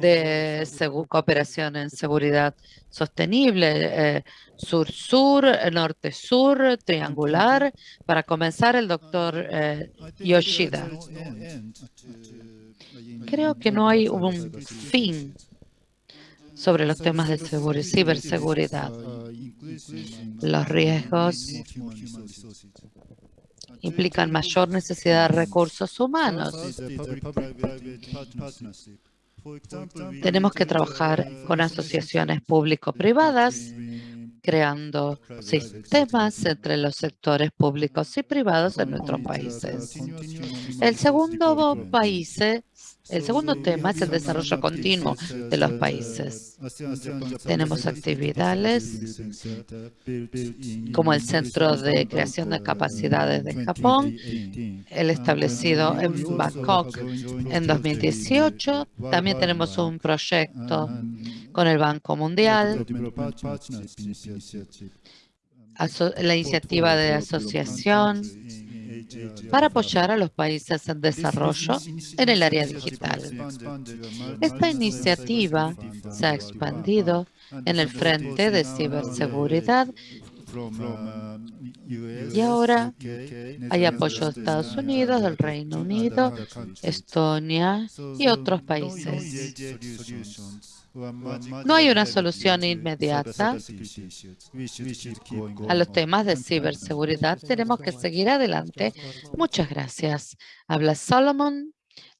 de cooperación en seguridad sostenible? Eh, sur-sur, norte-sur, triangular. Para comenzar, el doctor eh, Yoshida. Creo que no hay un fin sobre los temas de ciberseguridad. Los riesgos implican mayor necesidad de recursos humanos. Tenemos que trabajar con asociaciones público-privadas, creando sistemas entre los sectores públicos y privados en nuestros países. El segundo país el segundo tema es el desarrollo continuo de los países. Tenemos actividades como el Centro de Creación de Capacidades de Japón, el establecido en Bangkok en 2018. También tenemos un proyecto con el Banco Mundial, la iniciativa de asociación para apoyar a los países en desarrollo en el área digital. Esta iniciativa se ha expandido en el frente de ciberseguridad y ahora hay apoyo de Estados Unidos, del Reino Unido, Estonia y otros países. No hay una solución inmediata a los temas de ciberseguridad. Tenemos que seguir adelante. Muchas gracias. Habla Solomon.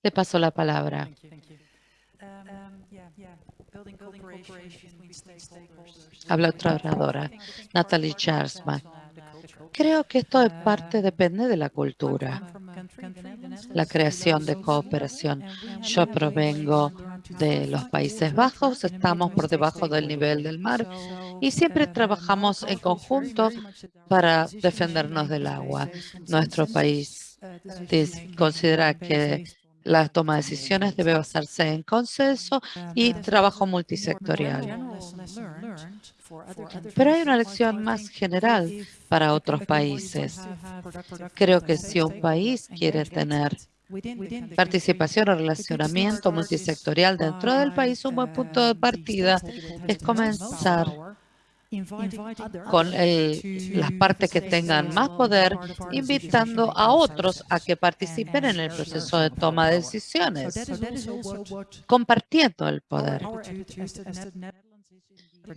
Le paso la palabra. Habla otra oradora, Natalie Charsman. Creo que esto es parte, depende de la cultura, la creación de cooperación. Yo provengo de los Países Bajos, estamos por debajo del nivel del mar y siempre trabajamos en conjunto para defendernos del agua. Nuestro país considera que la toma de decisiones debe basarse en consenso y trabajo multisectorial. Pero hay una lección más general para otros países. Creo que si un país quiere tener participación o relacionamiento multisectorial dentro del país, un buen punto de partida es comenzar con el, las partes que tengan más poder, invitando a otros a que participen en el proceso de toma de decisiones, compartiendo el poder.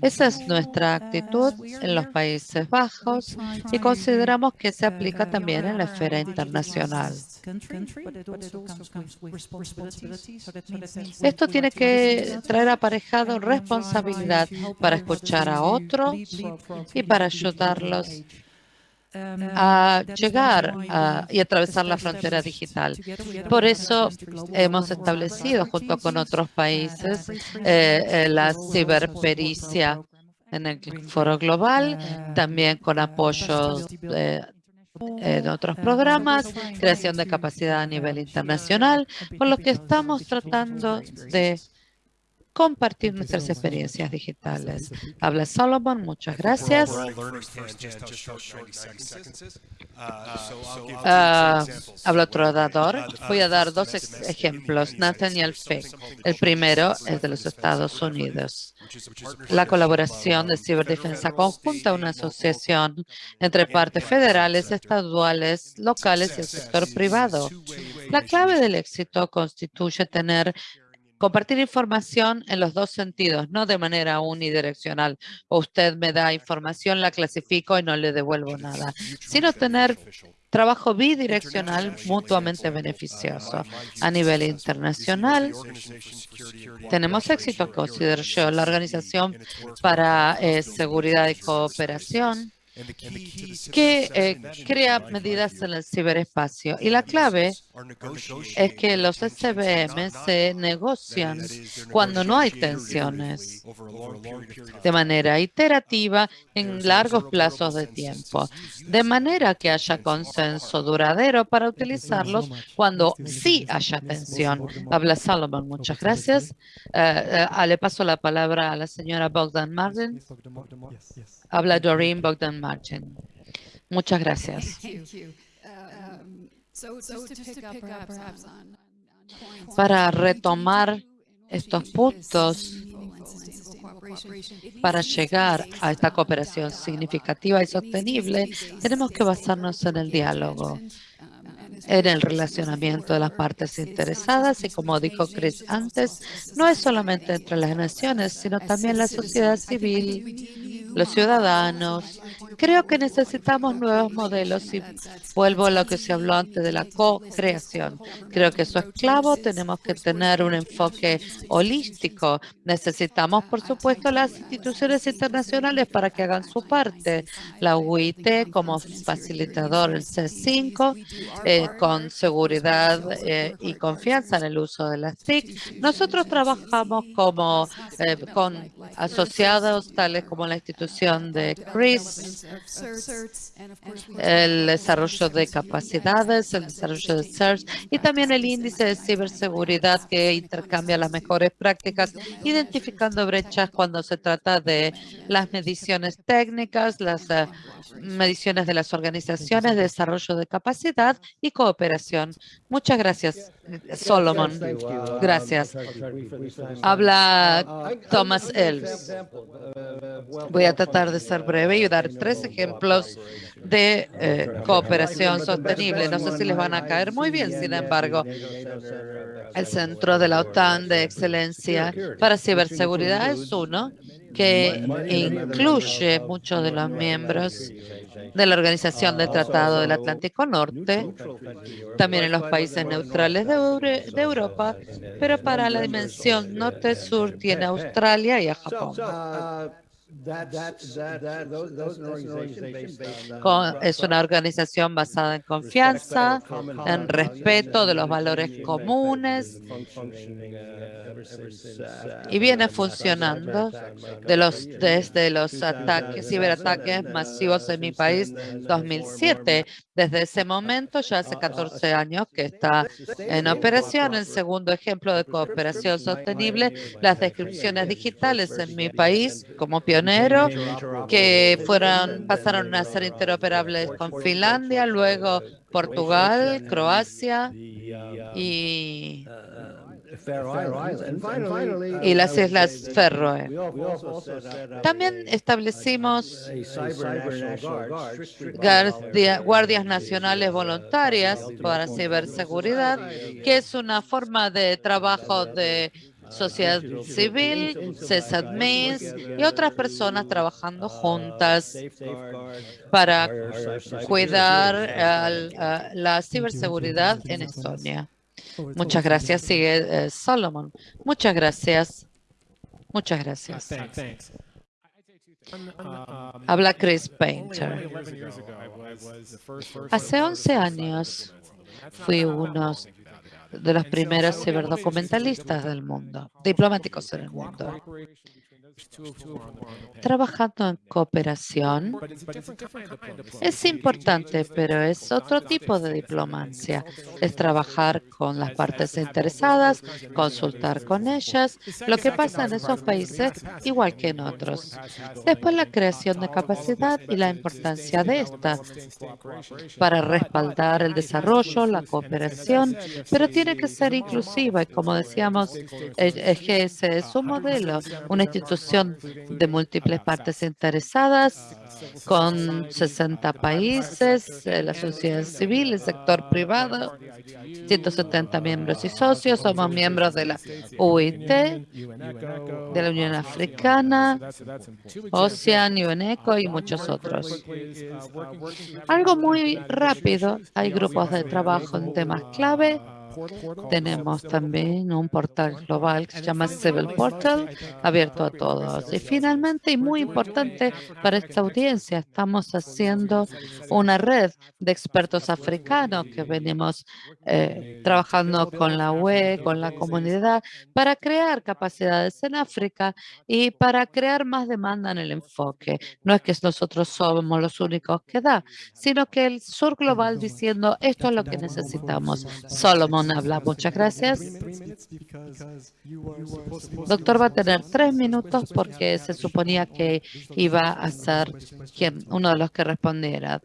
Esa es nuestra actitud en los Países Bajos y consideramos que se aplica también en la esfera internacional. Esto tiene que traer aparejado responsabilidad para escuchar a otros y para ayudarlos a llegar y atravesar la frontera digital. Por eso hemos establecido junto con otros países eh, eh, la ciberpericia en el foro global, también con apoyo de en otros programas, creación de capacidad a nivel internacional, por lo que estamos tratando de compartir nuestras experiencias digitales. Habla Solomon, muchas gracias. Uh, habla otro orador. Voy a dar dos ejemplos. Nathaniel Fick. El primero es de los Estados Unidos. La colaboración de ciberdefensa conjunta, una asociación entre partes federales, estaduales, locales y el sector privado. La clave del éxito constituye tener compartir información en los dos sentidos, no de manera unidireccional. Usted me da información, la clasifico y no le devuelvo nada, sino tener trabajo bidireccional mutuamente beneficioso. A nivel internacional, tenemos éxito, considero yo, la Organización para eh, Seguridad y Cooperación, que eh, crea medidas en el ciberespacio. Y la clave es que los SBM se negocian cuando no hay tensiones de manera iterativa en largos plazos de tiempo, de manera que haya consenso duradero para utilizarlos cuando sí haya tensión. Habla Salomon, muchas gracias. Eh, le paso la palabra a la señora Bogdan Martin. Habla Doreen Bogdan Martin. Muchas gracias. Para retomar estos puntos, para llegar a esta cooperación significativa y sostenible, tenemos que basarnos en el diálogo, en el relacionamiento de las partes interesadas y como dijo Chris antes, no es solamente entre las naciones, sino también la sociedad civil, los ciudadanos. Creo que necesitamos nuevos modelos y vuelvo a lo que se habló antes de la co-creación. Creo que eso es clave. Tenemos que tener un enfoque holístico. Necesitamos, por supuesto, las instituciones internacionales para que hagan su parte. La UIT como facilitador, el C5, eh, con seguridad eh, y confianza en el uso de las TIC. Nosotros trabajamos como eh, con asociados tales como la institución de CRIS, el desarrollo de capacidades, el desarrollo de CERT y también el índice de ciberseguridad que intercambia las mejores prácticas, identificando brechas cuando se trata de las mediciones técnicas, las eh, mediciones de las organizaciones, desarrollo de capacidad y cooperación. Muchas gracias, Solomon. Gracias. Habla Thomas Elves. Voy a tratar de ser breve y dar tres ejemplos de eh, cooperación sostenible. No sé si les van a caer muy bien, sin embargo, el Centro de la OTAN de Excelencia para Ciberseguridad es uno que incluye muchos de los miembros de la Organización del Tratado del Atlántico Norte, también en los países neutrales de, de Europa, pero para la dimensión norte-sur tiene a Australia y a Japón es una organización basada en confianza, en respeto de los valores comunes. Y viene funcionando de los, desde los ataques, ciberataques masivos en mi país 2007. Desde ese momento, ya hace 14 años que está en operación. El segundo ejemplo de cooperación sostenible, las descripciones digitales en mi país como pionero, que fueron, pasaron a ser interoperables con Finlandia, luego Portugal, Croacia y y las Islas Feroe. También establecimos guardias nacionales voluntarias para ciberseguridad, que es una forma de trabajo de sociedad civil, CESADMIS y otras personas trabajando juntas para cuidar la ciberseguridad en Estonia. Muchas gracias. Sigue eh, Solomon. Muchas gracias. Muchas gracias. Habla Chris Painter. Hace 11 años fui uno de los primeros ciberdocumentalistas del mundo, diplomáticos en el mundo. Trabajando en cooperación es importante, pero es otro tipo de diplomacia. Es trabajar con las partes interesadas, consultar con ellas, lo que pasa en esos países igual que en otros. Después la creación de capacidad y la importancia de esta para respaldar el desarrollo, la cooperación, pero tiene que ser inclusiva y como decíamos, el GS es un modelo, una institución de múltiples partes interesadas con 60 países, eh, la sociedad civil, el sector privado, 170 miembros y socios. Somos miembros de la UIT, de la Unión Africana, OCEAN, UNECO y muchos otros. Algo muy rápido, hay grupos de trabajo en temas clave tenemos también un portal global que se llama Civil Portal, abierto a todos. Y finalmente, y muy importante para esta audiencia, estamos haciendo una red de expertos africanos que venimos eh, trabajando con la UE, con la comunidad, para crear capacidades en África y para crear más demanda en el enfoque. No es que nosotros somos los únicos que da, sino que el sur global diciendo esto es lo que necesitamos. Solomon habla. Muchas gracias. Doctor va a tener tres minutos porque se suponía que iba a ser quien, uno de los que respondiera.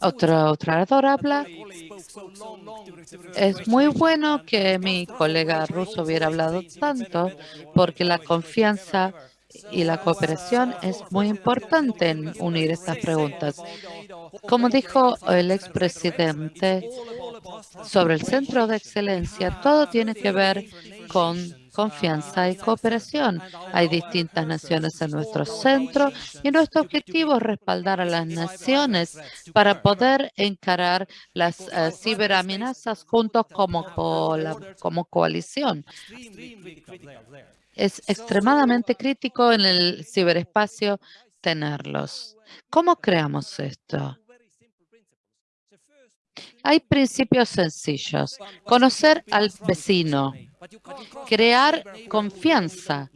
Otro, otro orador habla. Es muy bueno que mi colega ruso hubiera hablado tanto porque la confianza y la cooperación es muy importante en unir estas preguntas. Como dijo el expresidente sobre el Centro de Excelencia, todo tiene que ver con confianza y cooperación. Hay distintas naciones en nuestro centro y nuestro objetivo es respaldar a las naciones para poder encarar las uh, ciberamenazas juntos como, como coalición es extremadamente crítico en el ciberespacio tenerlos. ¿Cómo creamos esto? Hay principios sencillos. Conocer al vecino, crear confianza.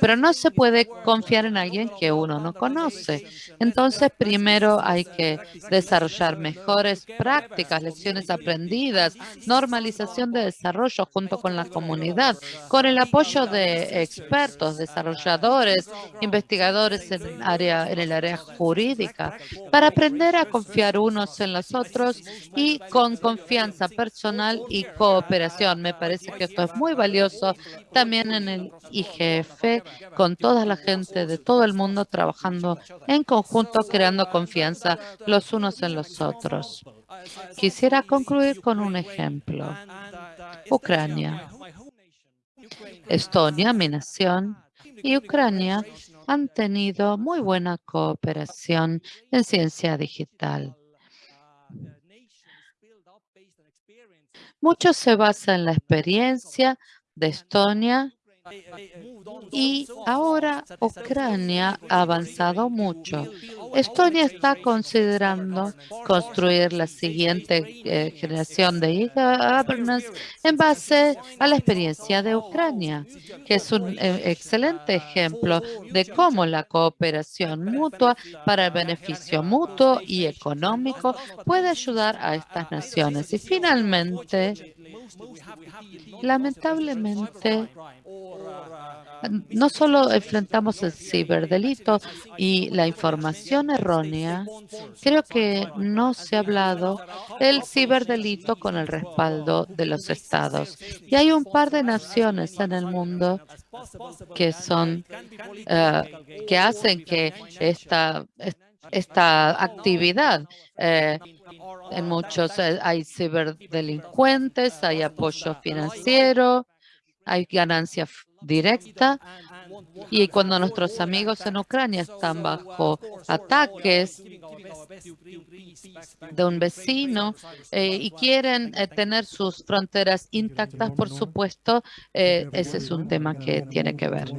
Pero no se puede confiar en alguien que uno no conoce. Entonces, primero hay que desarrollar mejores prácticas, lecciones aprendidas, normalización de desarrollo junto con la comunidad, con el apoyo de expertos, desarrolladores, investigadores en, área, en el área jurídica, para aprender a confiar unos en los otros y con confianza personal y cooperación. Me parece que esto es muy valioso también en el IGF, con toda la gente de todo el mundo trabajando en conjunto, creando confianza los unos en los otros. Quisiera concluir con un ejemplo. Ucrania. Estonia, mi nación, y Ucrania han tenido muy buena cooperación en ciencia digital. Mucho se basa en la experiencia de Estonia y ahora Ucrania ha avanzado mucho. Estonia está considerando construir la siguiente eh, generación de e-governance en base a la experiencia de Ucrania, que es un eh, excelente ejemplo de cómo la cooperación mutua para el beneficio mutuo y económico puede ayudar a estas naciones. Y finalmente, lamentablemente, no solo enfrentamos el ciberdelito y la información errónea, creo que no se ha hablado del ciberdelito con el respaldo de los estados. Y hay un par de naciones en el mundo que son eh, que hacen que esta, esta actividad eh, en muchos eh, hay ciberdelincuentes, hay apoyo financiero, hay ganancia directa. Y cuando nuestros amigos en Ucrania están bajo ataques de un vecino eh, y quieren eh, tener sus fronteras intactas, por supuesto, eh, ese es un tema que tiene que ver.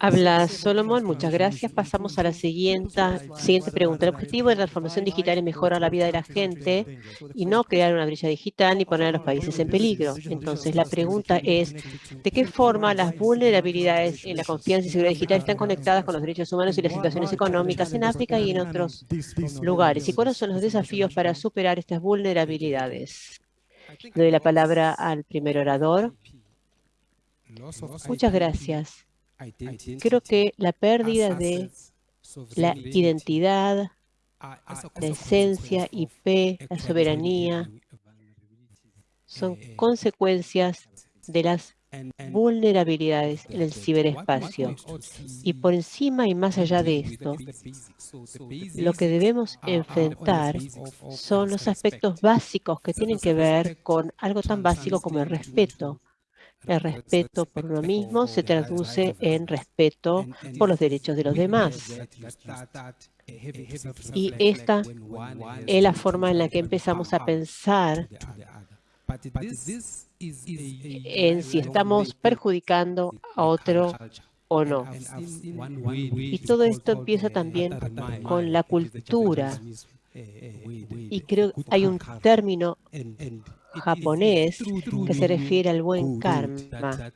Habla Solomon, muchas gracias. Pasamos a la siguiente, siguiente pregunta. El objetivo de la transformación digital es mejorar la vida de la gente y no crear una brecha digital ni poner a los países en peligro. Entonces, la pregunta es, ¿de qué forma las vulnerabilidades en la confianza y seguridad digital están conectadas con los derechos humanos y las situaciones económicas en África y en otros lugares? ¿Y cuáles son los desafíos para superar estas vulnerabilidades? Doy la palabra al primer orador. Muchas gracias. Creo que la pérdida de la identidad, la esencia, IP, la soberanía, son consecuencias de las vulnerabilidades en el ciberespacio. Y por encima y más allá de esto, lo que debemos enfrentar son los aspectos básicos que tienen que ver con algo tan básico como el respeto. El respeto por uno mismo se traduce en respeto por los derechos de los demás. Y esta es la forma en la que empezamos a pensar en si estamos perjudicando a otro o no. Y todo esto empieza también con la cultura. Y creo que hay un término japonés que se refiere al buen karma.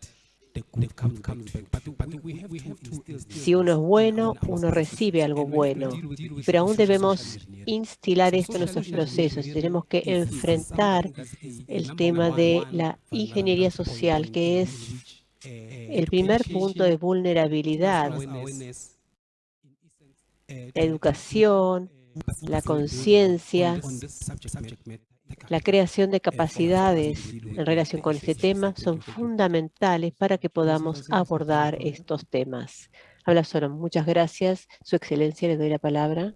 Si uno es bueno, uno recibe algo bueno. Pero aún debemos instilar esto en nuestros procesos. Tenemos que enfrentar el tema de la ingeniería social, que es el primer punto de vulnerabilidad. La educación, la conciencia, la creación de capacidades en relación con este tema son fundamentales para que podamos abordar estos temas. Habla solo. Muchas gracias. Su Excelencia, le doy la palabra.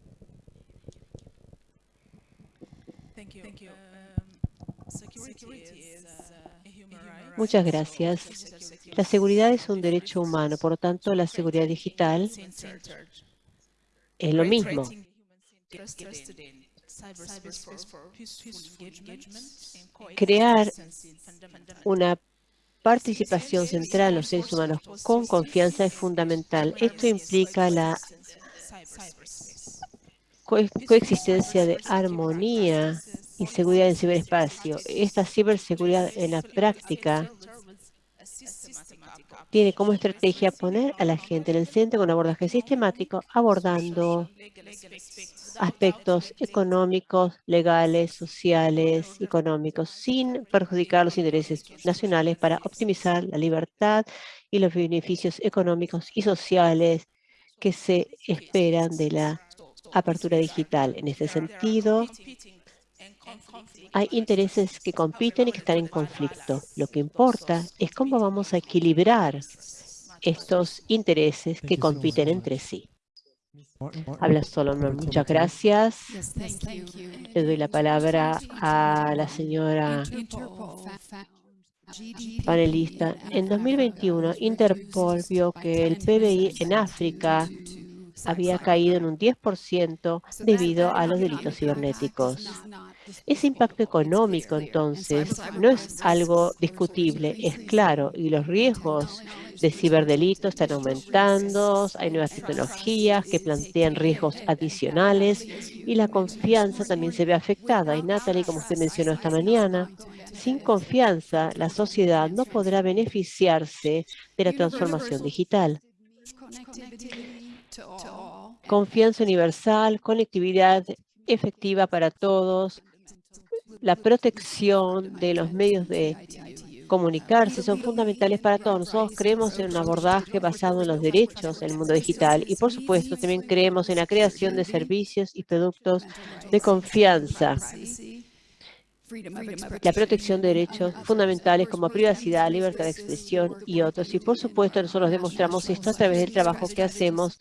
Muchas gracias. La seguridad es un derecho humano, por lo tanto, la seguridad digital es lo mismo crear una participación central en los seres humanos con confianza es fundamental. Esto implica la coexistencia de armonía y seguridad en ciberespacio. Esta ciberseguridad en la práctica tiene como estrategia poner a la gente en el centro con un abordaje sistemático, abordando aspectos económicos, legales, sociales, económicos, sin perjudicar los intereses nacionales para optimizar la libertad y los beneficios económicos y sociales que se esperan de la apertura digital. En este sentido, hay intereses que compiten y que están en conflicto. Lo que importa es cómo vamos a equilibrar estos intereses que compiten entre sí. Habla Solomon. Muchas gracias. Le doy la palabra a la señora panelista. En 2021, Interpol vio que el PBI en África había caído en un 10% debido a los delitos cibernéticos. Ese impacto económico, entonces, no es algo discutible, es claro, y los riesgos de ciberdelitos están aumentando, hay nuevas tecnologías que plantean riesgos adicionales y la confianza también se ve afectada. Y Natalie, como usted mencionó esta mañana, sin confianza la sociedad no podrá beneficiarse de la transformación digital. Confianza universal, conectividad efectiva para todos, la protección de los medios de comunicarse son fundamentales para todos. Nosotros creemos en un abordaje basado en los derechos en el mundo digital y, por supuesto, también creemos en la creación de servicios y productos de confianza la protección de derechos fundamentales como privacidad, libertad de expresión y otros. Y por supuesto nosotros demostramos esto a través del trabajo que hacemos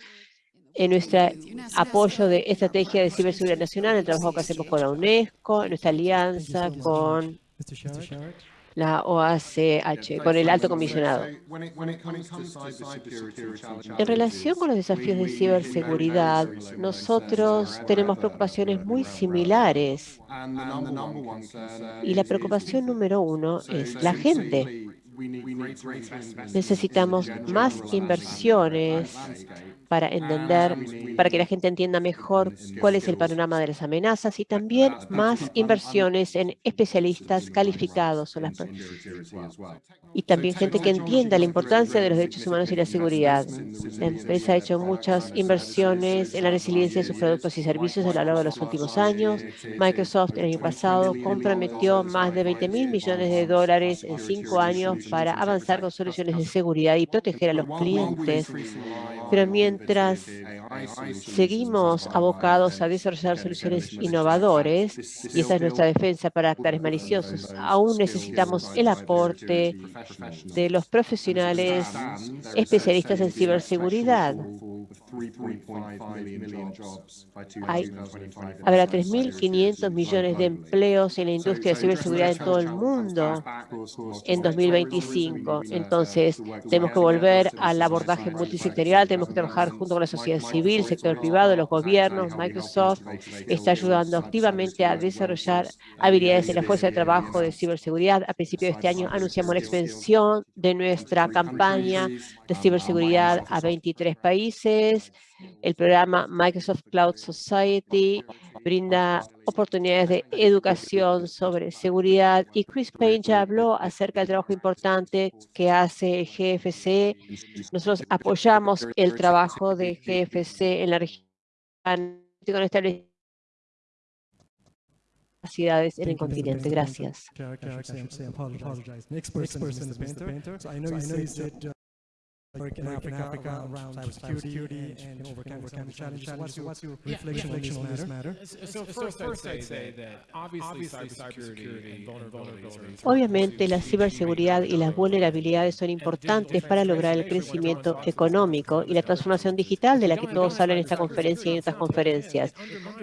en nuestro apoyo de estrategia de ciberseguridad nacional, el trabajo que hacemos con la UNESCO, nuestra alianza con la OACH, con el alto comisionado. En relación con los desafíos de ciberseguridad, nosotros tenemos preocupaciones muy similares. Y la preocupación número uno es la gente. Necesitamos más inversiones para entender, para que la gente entienda mejor cuál es el panorama de las amenazas y también más inversiones en especialistas calificados. Y también gente que entienda la importancia de los derechos humanos y la seguridad. La empresa ha hecho muchas inversiones en la resiliencia de sus productos y servicios a lo largo de los últimos años. Microsoft el año pasado comprometió más de 20 mil millones de dólares en cinco años para avanzar con soluciones de seguridad y proteger a los clientes. Pero mientras seguimos abocados a desarrollar soluciones innovadoras, y esa es nuestra defensa para actores maliciosos, aún necesitamos el aporte de los profesionales especialistas en ciberseguridad. Hay, habrá 3.500 millones de empleos en la industria de ciberseguridad en todo el mundo en 2025. Entonces, tenemos que volver al abordaje multisectorial, tenemos que trabajar junto con la sociedad civil, el sector privado, los gobiernos. Microsoft está ayudando activamente a desarrollar habilidades en la fuerza de trabajo de ciberseguridad. A principios de este año anunciamos la expansión de nuestra campaña de ciberseguridad a 23 países. El programa Microsoft Cloud Society brinda oportunidades de educación sobre seguridad y Chris Payne ya habló acerca del trabajo importante que hace GFC. Nosotros apoyamos el trabajo de GFC en la región con capacidades en el continente. Gracias. Work in Africa, around cybersecurity and overcome overcome challenges. What's your, what's your reflection on this matter? So first I'd say that obviously cybersecurity and vulnerabilities Obviamente la ciberseguridad y las vulnerabilidades son importantes para lograr el crecimiento económico y la transformación digital de la que todos hablan en esta conferencia y en otras conferencias.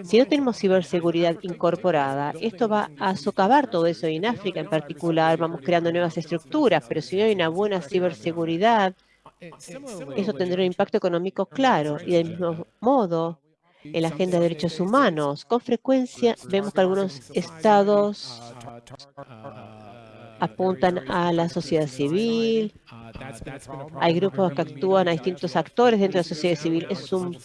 Si no tenemos ciberseguridad incorporada, esto va a socavar todo eso. Y en África en particular vamos creando nuevas estructuras, pero si no hay una buena ciberseguridad, eso tendrá un impacto económico claro y del mismo modo en la agenda de derechos humanos. Con frecuencia vemos que algunos estados apuntan a la sociedad civil, hay grupos que actúan a distintos actores dentro de la sociedad civil. Es un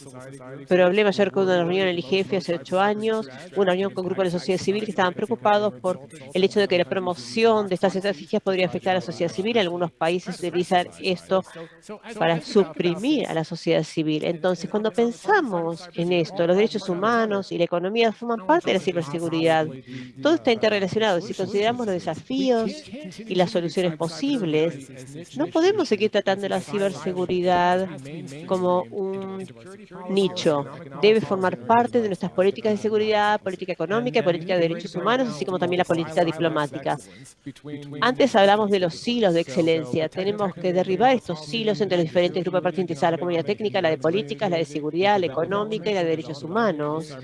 problema. Yo recuerdo una reunión en el IGF hace ocho años, una reunión con grupos de la sociedad civil que estaban preocupados por el hecho de que la promoción de estas estrategias podría afectar a la sociedad civil. Algunos países utilizan esto para suprimir a la sociedad civil. Entonces, cuando pensamos en esto, los derechos humanos y la economía forman parte de la ciberseguridad. Todo está interrelacionado. Si consideramos los desafíos y las soluciones posibles, no podemos seguir tratando la ciberseguridad como un nicho. Debe formar parte de nuestras políticas de seguridad, política económica, política de derechos humanos, así como también la política diplomática. Antes hablamos de los silos de excelencia. Tenemos que derribar estos silos entre los diferentes grupos participantes, la comunidad técnica, la de políticas, la de seguridad, la económica y la de derechos humanos,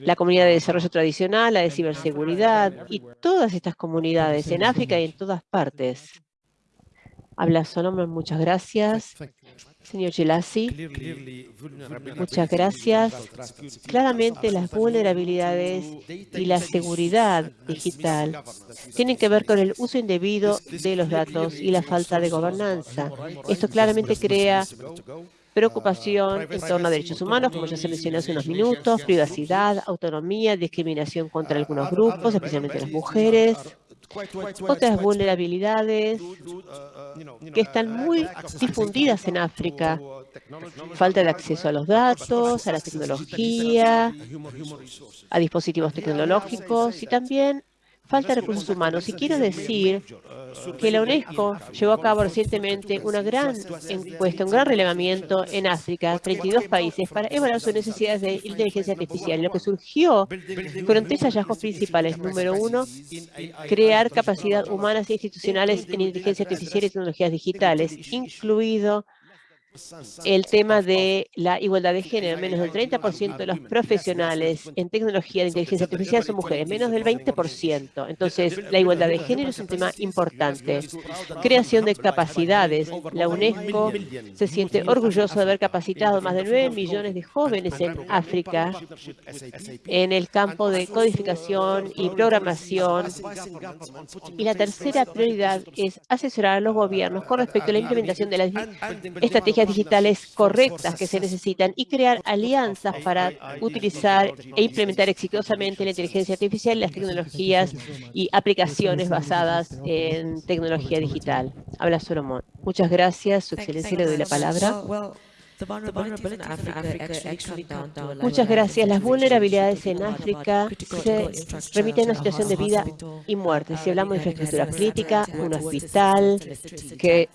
la comunidad de desarrollo tradicional, la de ciberseguridad y todas estas comunidades en África y en todas partes. Habla Solomon, muchas gracias. Señor Gelasi, muchas gracias. Claramente las vulnerabilidades y la seguridad digital tienen que ver con el uso indebido de los datos y la falta de gobernanza. Esto claramente crea preocupación en torno a derechos humanos, como ya se mencionó hace unos minutos, privacidad, autonomía, discriminación contra algunos grupos, especialmente las mujeres, otras vulnerabilidades que están muy difundidas en África. Falta de acceso a los datos, a la tecnología, a dispositivos tecnológicos y también falta de recursos humanos. Y quiero decir que la UNESCO llevó a cabo recientemente una gran encuesta, un gran relevamiento en África, 32 países, para evaluar sus necesidades de inteligencia artificial. Lo que surgió fueron tres hallazgos principales. Número uno, crear capacidad humanas e institucionales en inteligencia artificial y tecnologías digitales, incluido el tema de la igualdad de género. Menos del 30% de los profesionales en tecnología de inteligencia artificial son mujeres, menos del 20%. Entonces, la igualdad de género es un tema importante. Creación de capacidades. La UNESCO se siente orgulloso de haber capacitado más de 9 millones de jóvenes en África en el campo de codificación y programación. Y la tercera prioridad es asesorar a los gobiernos con respecto a la implementación de las estrategias digitales correctas que se necesitan y crear alianzas para utilizar e implementar exitosamente la inteligencia artificial las tecnologías y aplicaciones basadas en tecnología digital. Habla Solomón. Muchas gracias, Su Excelencia, le doy la palabra. Muchas gracias. Las vulnerabilidades en África se remiten a una situación de vida y muerte. Si hablamos de infraestructura crítica, un hospital que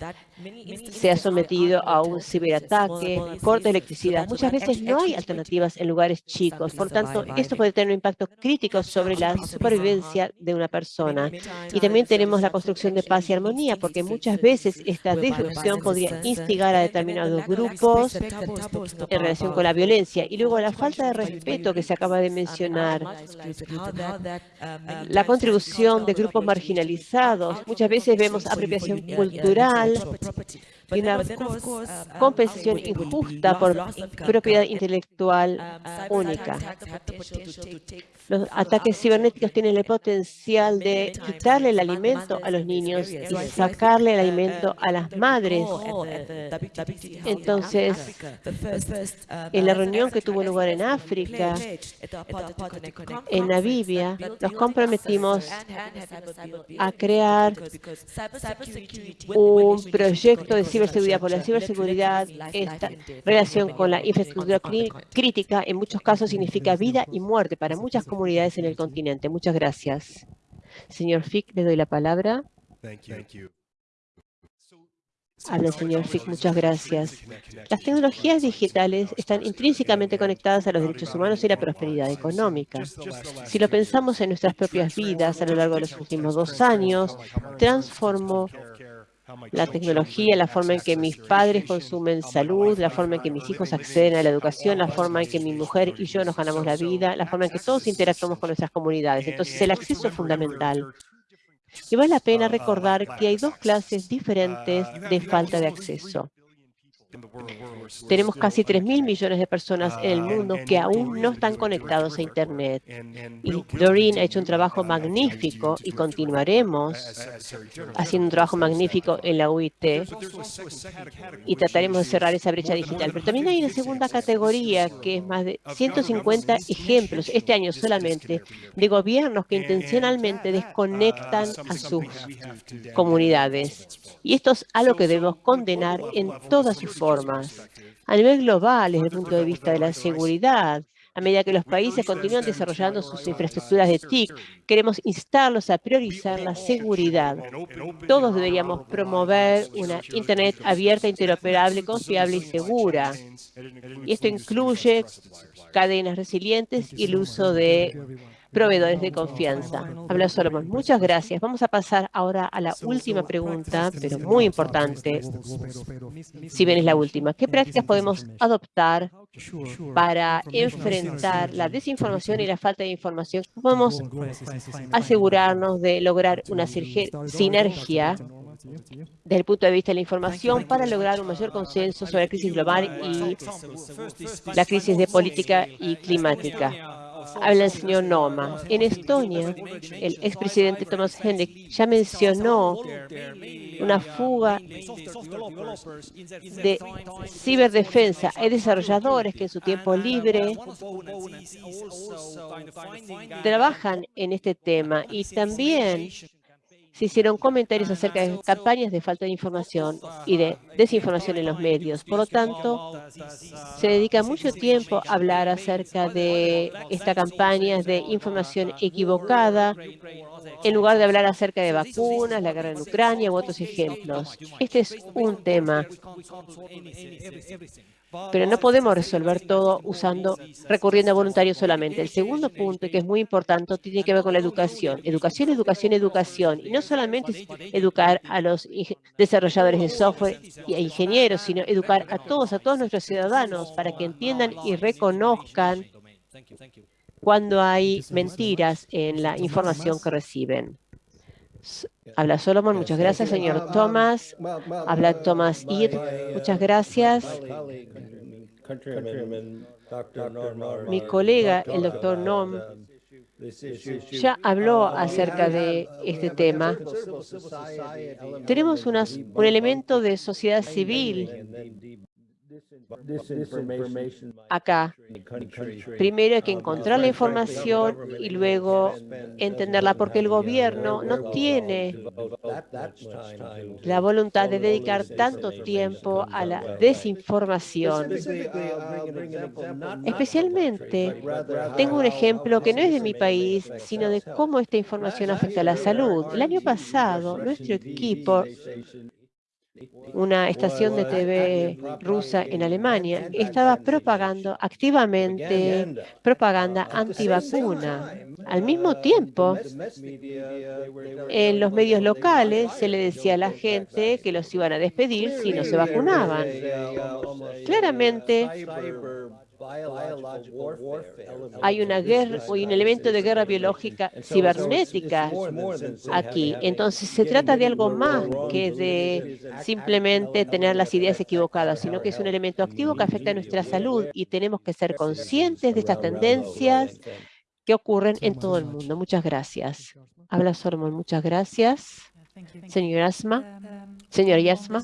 se ha sometido a un ciberataque, corte de electricidad. Muchas veces no hay alternativas en lugares chicos. Por tanto, esto puede tener un impacto crítico sobre la supervivencia de una persona. Y también tenemos la construcción de paz y armonía, porque muchas veces esta disrupción podría instigar a determinados grupos en relación con la violencia. Y luego la falta de respeto que se acaba de mencionar. La contribución de grupos marginalizados. Muchas veces vemos apropiación cultural property. Y una compensación injusta por propiedad intelectual única. Los ataques cibernéticos tienen el potencial de quitarle el alimento a los niños y sacarle el alimento a las madres. Entonces, en la reunión que tuvo lugar en África, en Namibia, nos comprometimos a crear un proyecto de ciberseguridad, por la ciberseguridad, esta relación con la infraestructura crítica, en muchos casos significa vida y muerte para muchas comunidades en el continente. Muchas gracias. Señor Fick, le doy la palabra. Habla el señor Fick, muchas gracias. Las tecnologías digitales están intrínsecamente conectadas a los derechos humanos y la prosperidad económica. Si lo pensamos en nuestras propias vidas a lo largo de los últimos dos años, transformó la tecnología, la forma en que mis padres consumen salud, la forma en que mis hijos acceden a la educación, la forma en que mi mujer y yo nos ganamos la vida, la forma en que todos interactuamos con nuestras comunidades. Entonces, el acceso es fundamental. Y vale la pena recordar que hay dos clases diferentes de falta de acceso. Tenemos casi 3 mil millones de personas en el mundo que aún no están conectados a Internet. Y Doreen ha hecho un trabajo magnífico y continuaremos haciendo un trabajo magnífico en la UIT y trataremos de cerrar esa brecha digital. Pero también hay una segunda categoría que es más de 150 ejemplos, este año solamente, de gobiernos que intencionalmente desconectan a sus comunidades. Y esto es algo que debemos condenar en todas sus formas. A nivel global, desde el punto de vista de la seguridad, a medida que los países continúan desarrollando sus infraestructuras de TIC, queremos instarlos a priorizar la seguridad. Todos deberíamos promover una Internet abierta, interoperable, confiable y segura. Y esto incluye cadenas resilientes y el uso de proveedores de confianza. Habla Solomon. Muchas gracias. Vamos a pasar ahora a la última pregunta, pero muy importante, si bien es la última. ¿Qué prácticas podemos adoptar para enfrentar la desinformación y la falta de información? ¿Cómo podemos asegurarnos de lograr una sinergia desde el punto de vista de la información para lograr un mayor consenso sobre la crisis global y la crisis de política y climática? Habla el señor Noma. En Estonia, el expresidente Thomas Hendrik ya mencionó una fuga de ciberdefensa. Hay desarrolladores que en su tiempo libre trabajan en este tema y también se hicieron comentarios acerca de campañas de falta de información y de desinformación en los medios. Por lo tanto, se dedica mucho tiempo a hablar acerca de estas campañas de información equivocada en lugar de hablar acerca de vacunas, la guerra en Ucrania u otros ejemplos. Este es un tema, pero no podemos resolver todo recurriendo a voluntarios solamente. El segundo punto, que es muy importante, tiene que ver con la educación. Educación, educación, educación. Y no solamente educar a los desarrolladores de software e ingenieros, sino educar a todos, a todos nuestros ciudadanos para que entiendan y reconozcan cuando hay mentiras en la información que reciben. Habla Solomon, muchas gracias, señor Thomas. Habla Thomas Ir, muchas gracias. Mi colega, el doctor Nom, ya habló acerca de este tema. Tenemos un elemento de sociedad civil acá. Primero hay que encontrar la información y luego entenderla, porque el gobierno no tiene la voluntad de dedicar tanto tiempo a la desinformación. Especialmente, tengo un ejemplo que no es de mi país, sino de cómo esta información afecta a la salud. El año pasado, nuestro equipo una estación de TV rusa en Alemania, estaba propagando activamente propaganda antivacuna. Al mismo tiempo, en los medios locales se le decía a la gente que los iban a despedir si no se vacunaban. Claramente, hay una guerra, hay un elemento de guerra biológica cibernética aquí. Entonces se trata de algo más que de simplemente tener las ideas equivocadas, sino que es un elemento activo que afecta a nuestra salud y tenemos que ser conscientes de estas tendencias que ocurren en todo el mundo. Muchas gracias. Habla Solomon, muchas gracias. Señor Asma, señor Yasma.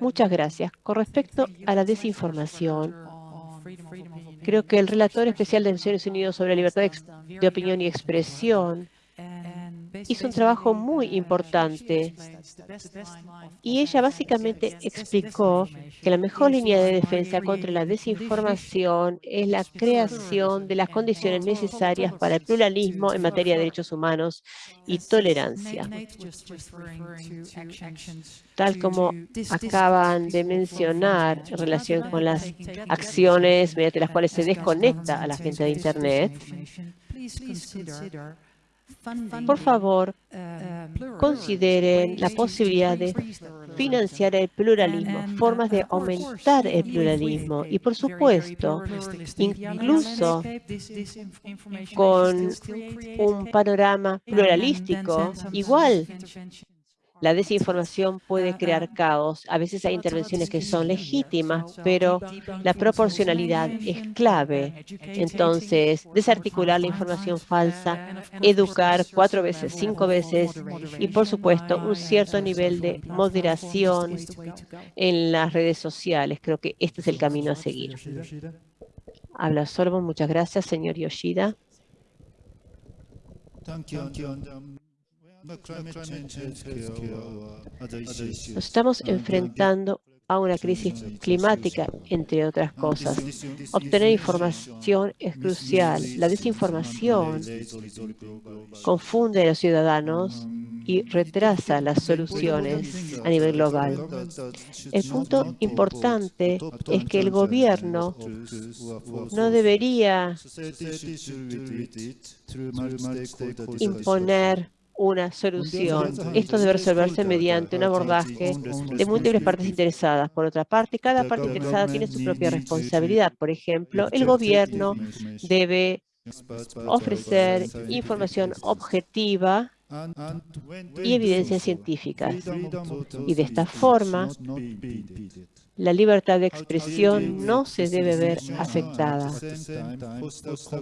Muchas gracias. Con respecto a la desinformación, creo que el relator especial de Naciones Unidas sobre libertad de opinión y expresión hizo un trabajo muy importante y ella básicamente explicó que la mejor línea de defensa contra la desinformación es la creación de las condiciones necesarias para el pluralismo en materia de derechos humanos y tolerancia. Tal como acaban de mencionar en relación con las acciones mediante las cuales se desconecta a la gente de Internet, por favor, consideren la posibilidad de financiar el pluralismo, formas de aumentar el pluralismo y, por supuesto, incluso con un panorama pluralístico, igual la desinformación puede crear caos. A veces hay intervenciones que son legítimas, pero la proporcionalidad es clave. Entonces, desarticular la información falsa, educar cuatro veces, cinco veces y, por supuesto, un cierto nivel de moderación en las redes sociales. Creo que este es el camino a seguir. Habla Solomon. Muchas gracias, señor Yoshida. Nos estamos enfrentando a una crisis climática, entre otras cosas. Obtener información es crucial. La desinformación confunde a los ciudadanos y retrasa las soluciones a nivel global. El punto importante es que el gobierno no debería imponer una solución. Esto debe resolverse mediante un abordaje de múltiples partes interesadas. Por otra parte, cada parte interesada tiene su propia responsabilidad. Por ejemplo, el gobierno debe ofrecer información objetiva y evidencias científicas. Y de esta forma, la libertad de expresión no se debe ver afectada.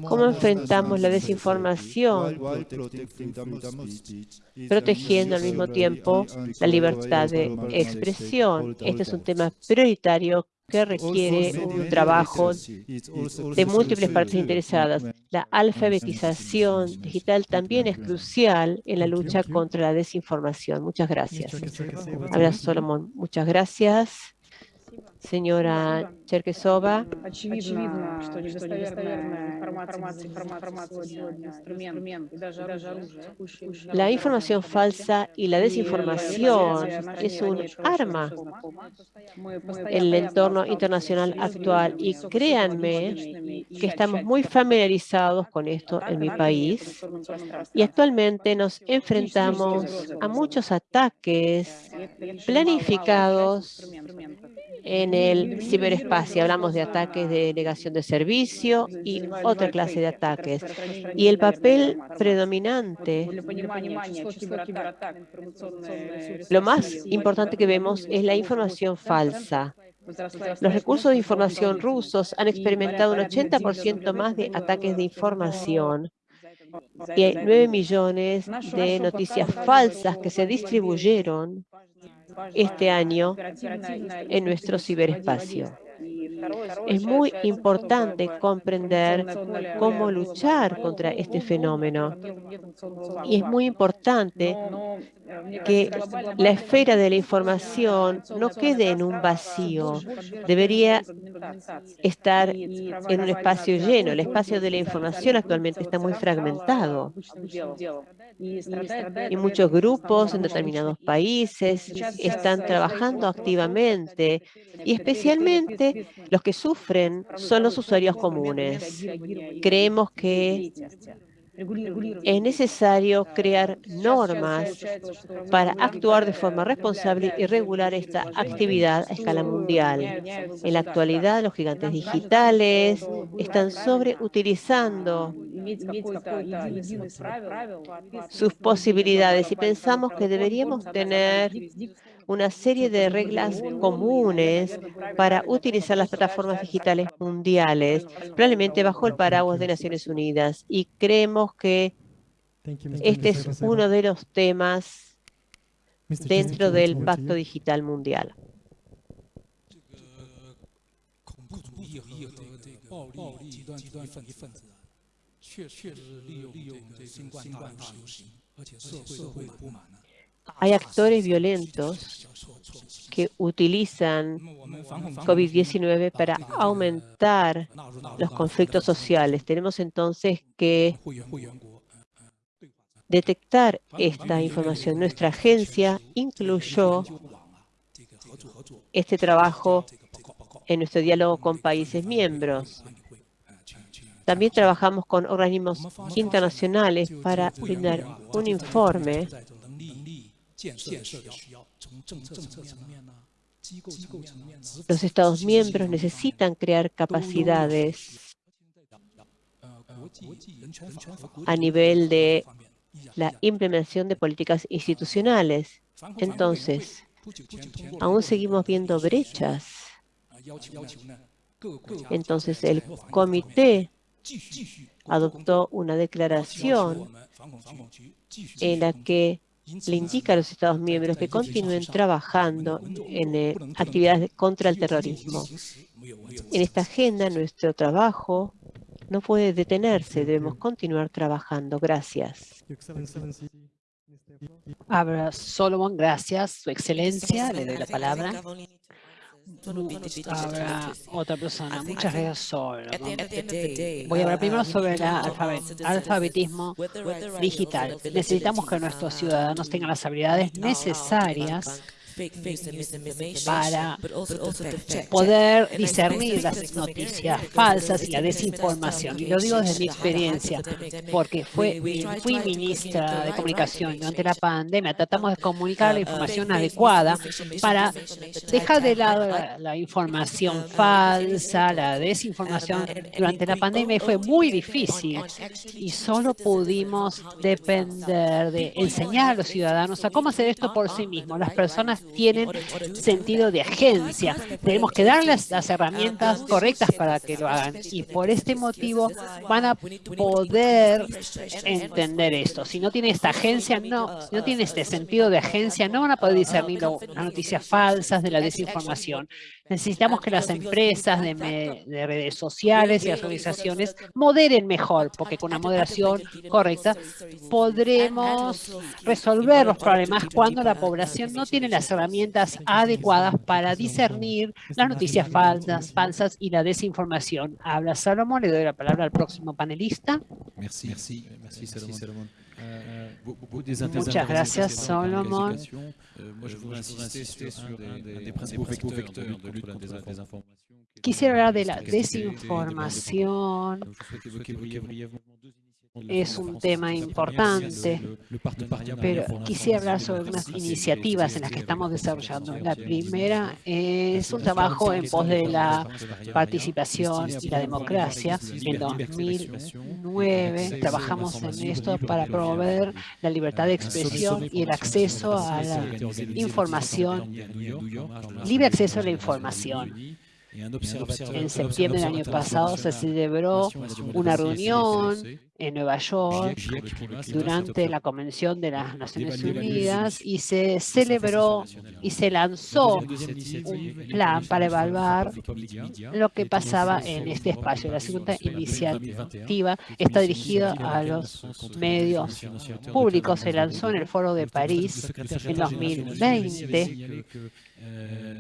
¿Cómo enfrentamos la desinformación protegiendo al mismo tiempo la libertad de expresión? Este es un tema prioritario que requiere un trabajo de múltiples partes interesadas. La alfabetización digital también es crucial en la lucha contra la desinformación. Muchas gracias. Habla Solomon. Muchas gracias. Señora Cherkesova, Очевидно, что недостоверная информация, информация сегодня инструмент, и даже оружие. la información falsa y la desinformación es un arma en el entorno internacional actual y créanme que estamos muy familiarizados con esto en mi país y actualmente nos enfrentamos a muchos ataques planificados en el ciberespacio. Hablamos de ataques de negación de servicio y otra clase de ataques. Y el papel predominante, lo más importante que vemos es la información falsa. Los recursos de información rusos han experimentado un 80% más de ataques de información y hay 9 millones de noticias falsas que se distribuyeron este año en nuestro ciberespacio. Es muy importante comprender cómo luchar contra este fenómeno. Y es muy importante que la esfera de la información no quede en un vacío. Debería estar en un espacio lleno. El espacio de la información actualmente está muy fragmentado. Y muchos grupos en determinados países están trabajando activamente. y especialmente los que sufren son los usuarios comunes. Creemos que es necesario crear normas para actuar de forma responsable y regular esta actividad a escala mundial. En la actualidad, los gigantes digitales están sobreutilizando sus posibilidades y pensamos que deberíamos tener una serie de reglas comunes para utilizar las plataformas digitales mundiales, probablemente bajo el paraguas de Naciones Unidas. Y creemos que este es uno de los temas dentro del Pacto Digital Mundial. Hay actores violentos que utilizan COVID-19 para aumentar los conflictos sociales. Tenemos entonces que detectar esta información. Nuestra agencia incluyó este trabajo en nuestro diálogo con países miembros. También trabajamos con organismos internacionales para brindar un informe los Estados miembros necesitan crear capacidades a nivel de la implementación de políticas institucionales. Entonces, aún seguimos viendo brechas. Entonces, el comité adoptó una declaración en la que le indica a los Estados miembros que continúen trabajando en eh, actividades contra el terrorismo. En esta agenda, nuestro trabajo no puede detenerse, debemos continuar trabajando. Gracias. Abra Solomon, gracias. Su excelencia, le doy la palabra. Ahora, otra persona. Muchas gracias, Sol. Voy a hablar primero sobre el alfabetismo digital. Necesitamos que nuestros ciudadanos tengan las habilidades necesarias para poder discernir las noticias falsas y la desinformación. Y lo digo desde mi experiencia, porque fui ministra de Comunicación durante la pandemia. Tratamos de comunicar la información adecuada para dejar de lado la, información falsa, la desinformación. Durante la pandemia fue muy difícil y solo pudimos depender de enseñar a los ciudadanos a cómo hacer esto por sí mismos. Las personas tienen sentido de agencia. Tenemos que darles las herramientas correctas para que lo hagan. Y por este motivo van a poder entender esto. Si no tiene esta agencia, no, si no tiene este sentido de agencia, no van a poder discernir las noticias falsas de la desinformación. Necesitamos que las empresas de, de, redes sociales y las organizaciones moderen mejor, porque con una moderación correcta podremos resolver los problemas cuando la población no tiene las herramientas herramientas adecuadas para discernir las noticias falsas, falsas y la desinformación. Habla Salomón, le doy la palabra al próximo panelista. Merci, merci, merci Salomón. Muchas gracias, Solomon. Moi, je voudrais insister sur un des principaux vecteurs de lutte contre la désinformation. Quisiera hablar de la desinformación. Es un tema importante, pero quisiera hablar sobre unas iniciativas en las que estamos desarrollando. La primera es un trabajo en pos de la participación y la democracia. En 2009 trabajamos en esto para promover la libertad de expresión y el acceso a la información, libre acceso a la información. En septiembre del año pasado se celebró una reunión en Nueva York durante la Convención de las Naciones Unidas y se celebró y se lanzó un plan para evaluar lo que pasaba en este espacio. La segunda iniciativa está dirigida a los medios públicos. Se lanzó en el Foro de París en 2020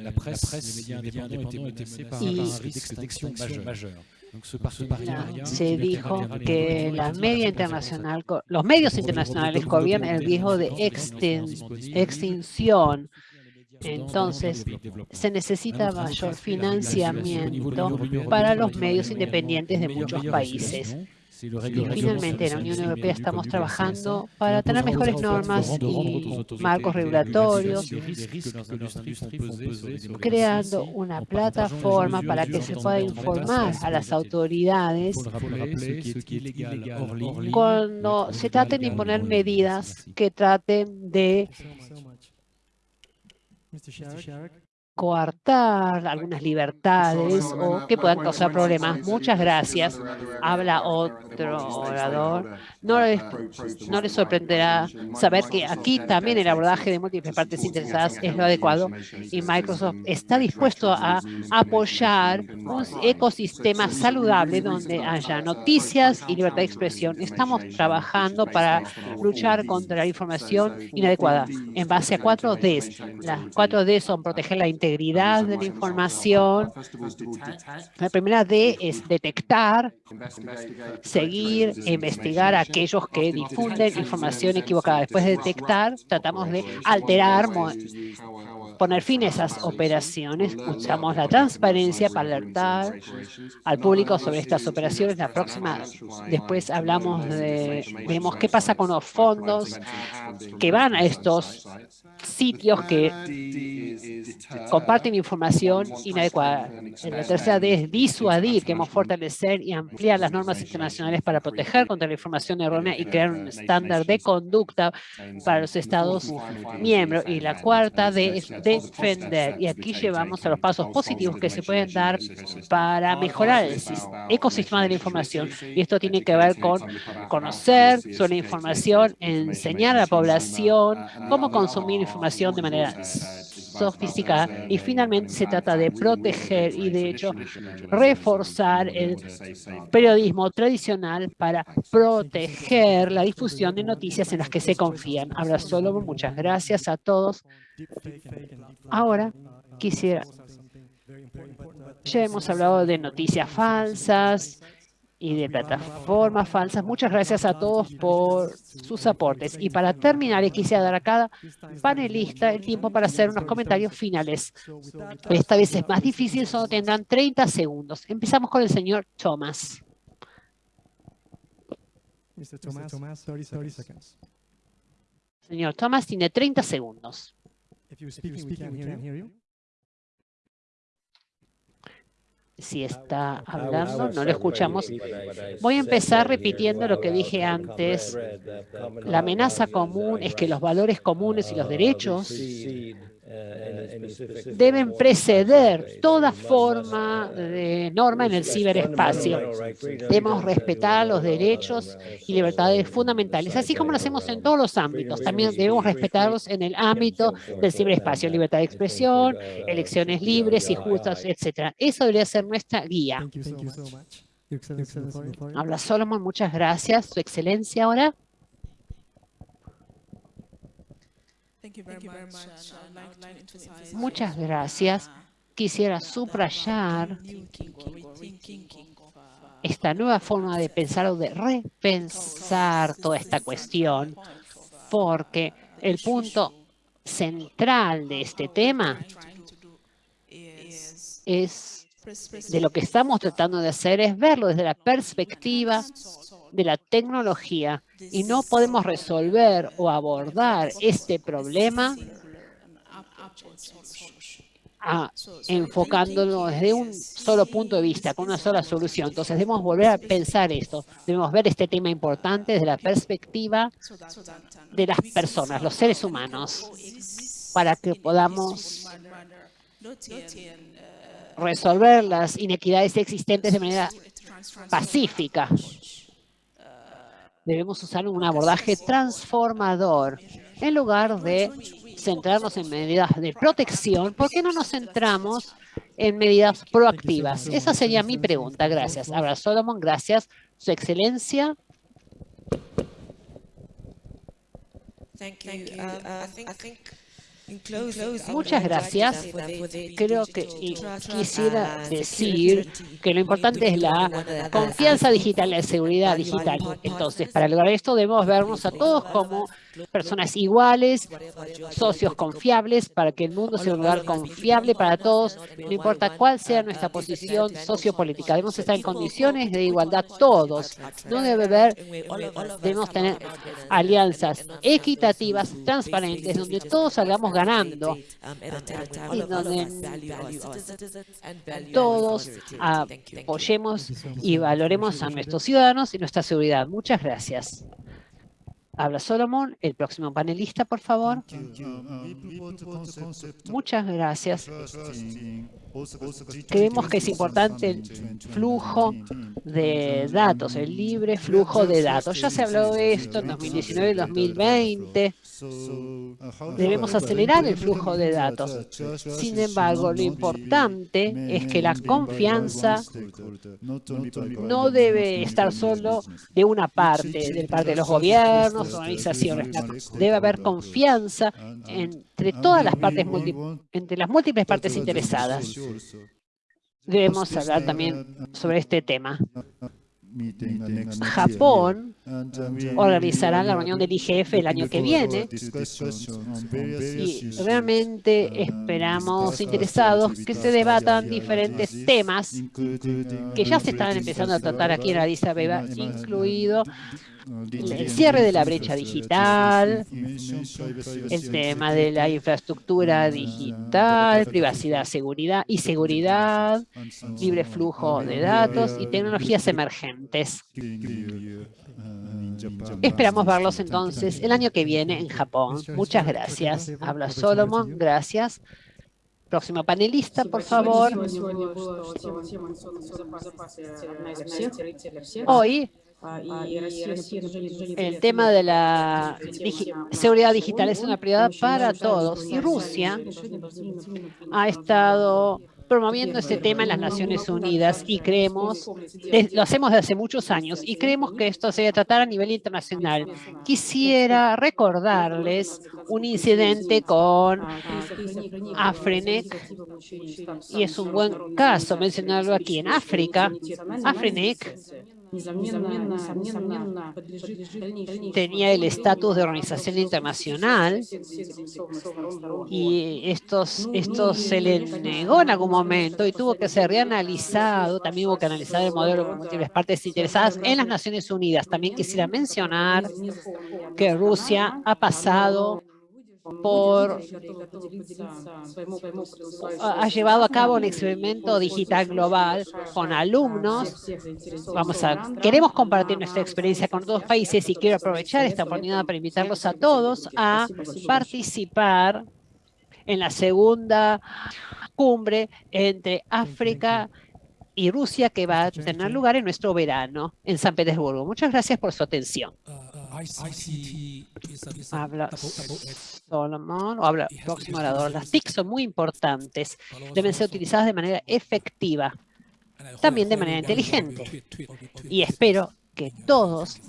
la presse, les médias indépendants étaient menacés par un risque d'extinction majeur. se dijo que la media internacional, los medios internacionales corrían el riesgo de extinción. Entonces, se necesita mayor financiamiento para los medios independientes de muchos países. Y finalmente, en la Unión Europea estamos trabajando para tener mejores normas y marcos regulatorios, creando una plataforma para que se pueda informar a las autoridades cuando se traten de imponer medidas que traten de coartar algunas libertades o que puedan causar problemas. Muchas gracias. Habla otro orador. No les, no les sorprenderá saber que aquí también el abordaje de múltiples partes interesadas es lo adecuado y Microsoft está dispuesto a apoyar un ecosistema saludable donde haya noticias y libertad de expresión. Estamos trabajando para luchar contra la información inadecuada en base a cuatro Ds. Las cuatro Ds son proteger la integridad integridad de la información. La primera D es detectar, seguir e investigar a aquellos que difunden información equivocada. Después de detectar, tratamos de alterar, poner fin a esas operaciones. Usamos la transparencia para alertar al público sobre estas operaciones. La próxima, después hablamos de, vemos qué pasa con los fondos que van a estos sitios que comparten información inadecuada. La tercera D es disuadir, que hemos fortalecer y ampliar las normas internacionales para proteger contra la información errónea y crear un estándar de conducta para los Estados miembros. Y la cuarta D es defender. Y aquí llevamos a los pasos positivos que se pueden dar para mejorar el ecosistema de la información. Y esto tiene que ver con conocer sobre la información, enseñar a la población cómo consumir información de manera sofisticada y finalmente se trata de proteger y de hecho reforzar el periodismo tradicional para proteger la difusión de noticias en las que se confían. Habla solo, muchas gracias a todos. Ahora quisiera, ya hemos hablado de noticias falsas, y de plataformas falsas. Muchas gracias a todos por sus aportes. Y para terminar, quisiera dar a cada panelista el tiempo para hacer unos comentarios finales. Esta vez es más difícil, solo tendrán 30 segundos. Empezamos con el señor Thomas. Señor Thomas tiene 30 segundos. Si está hablando, no lo escuchamos. Voy a empezar repitiendo lo que dije antes. La amenaza común es que los valores comunes y los derechos deben preceder toda forma de norma en el ciberespacio. Debemos respetar los derechos y libertades fundamentales, así como lo hacemos en todos los ámbitos. También debemos respetarlos en el ámbito del ciberespacio, libertad de expresión, elecciones libres y justas, etc. Eso debería ser nuestra guía. Habla Solomon, muchas gracias. Su excelencia ahora. Muchas gracias. Quisiera subrayar esta nueva forma de pensar o de repensar toda esta cuestión, porque el punto central de este tema es de lo que estamos tratando de hacer es verlo desde la perspectiva de la tecnología y no podemos resolver o abordar este problema a, enfocándolo desde un solo punto de vista, con una sola solución. Entonces debemos volver a pensar esto, debemos ver este tema importante desde la perspectiva de las personas, los seres humanos, para que podamos resolver las inequidades existentes de manera pacífica. Debemos usar un abordaje transformador en lugar de centrarnos en medidas de protección, ¿por qué no nos centramos en medidas proactivas? Esa sería mi pregunta. Gracias. Ahora, Solomon, gracias. Su excelencia. Muchas gracias. Creo que quisiera decir que lo importante es la confianza digital, la seguridad digital. Entonces, para lograr esto debemos vernos a todos como personas iguales, socios confiables, para que el mundo sea un lugar confiable para todos, no importa cuál sea nuestra posición sociopolítica. Debemos estar en condiciones de igualdad todos. No debe haber, debemos tener alianzas equitativas, transparentes, donde todos salgamos ganando y donde todos apoyemos y valoremos a nuestros ciudadanos y nuestra seguridad. Muchas gracias. Habla Solomon. El próximo panelista, por favor. Muchas gracias. Creemos que es importante el flujo de datos, el libre flujo de datos. Ya se habló de esto en 2019 y 2020. Debemos acelerar el flujo de datos. Sin embargo, lo importante es que la confianza no debe estar solo de una parte, de parte de los gobiernos, organizaciones. Debe haber confianza entre todas las partes, entre las múltiples partes interesadas. Debemos hablar también sobre este tema. Japón organizará la reunión del IGF el año que viene. y realmente esperamos interesados que se debatan diferentes temas que ya se están empezando a tratar aquí en Addis Abeba, incluido el cierre de la brecha digital, el tema de la infraestructura digital, privacidad seguridad y seguridad, libre flujo de datos y tecnologías emergentes. Esperamos verlos entonces el año que viene en Japón. Muchas gracias. Habla Solomon. Gracias. Próximo panelista, por favor. Hoy el tema de la seguridad digital es una prioridad para todos y Rusia ha estado promoviendo este tema en las Naciones Unidas y creemos, lo hacemos desde hace muchos años y creemos que esto se debe tratar a nivel internacional. Quisiera recordarles un incidente con Afrenek y es un buen caso mencionarlo aquí en África. Afrenek tenía el estatus de organización internacional y esto, esto se le negó en algún momento y tuvo que ser reanalizado, también hubo que analizar el modelo con múltiples partes interesadas en las Naciones Unidas. También quisiera mencionar que Rusia ha pasado por ha llevado a cabo un experimento digital global con alumnos. Vamos a, queremos compartir nuestra experiencia con dos países y quiero aprovechar esta oportunidad para invitarlos a todos a participar en la segunda cumbre entre África y Rusia que va a tener lugar en nuestro verano en San Petersburgo. Muchas gracias por su atención. Habla Solomon, o habla próximo orador. Las TIC son muy importantes. Deben ser utilizadas de manera efectiva, también de manera inteligente. Y espero que todos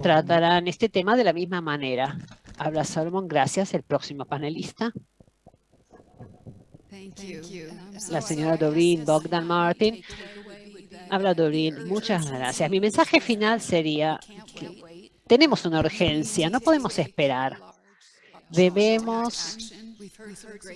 tratarán este tema de la misma manera. Habla Solomon, gracias. El próximo panelista. La señora Doreen Bogdan Martin. Habla Doreen, muchas gracias. Mi mensaje final sería que tenemos una urgencia, no podemos esperar. Debemos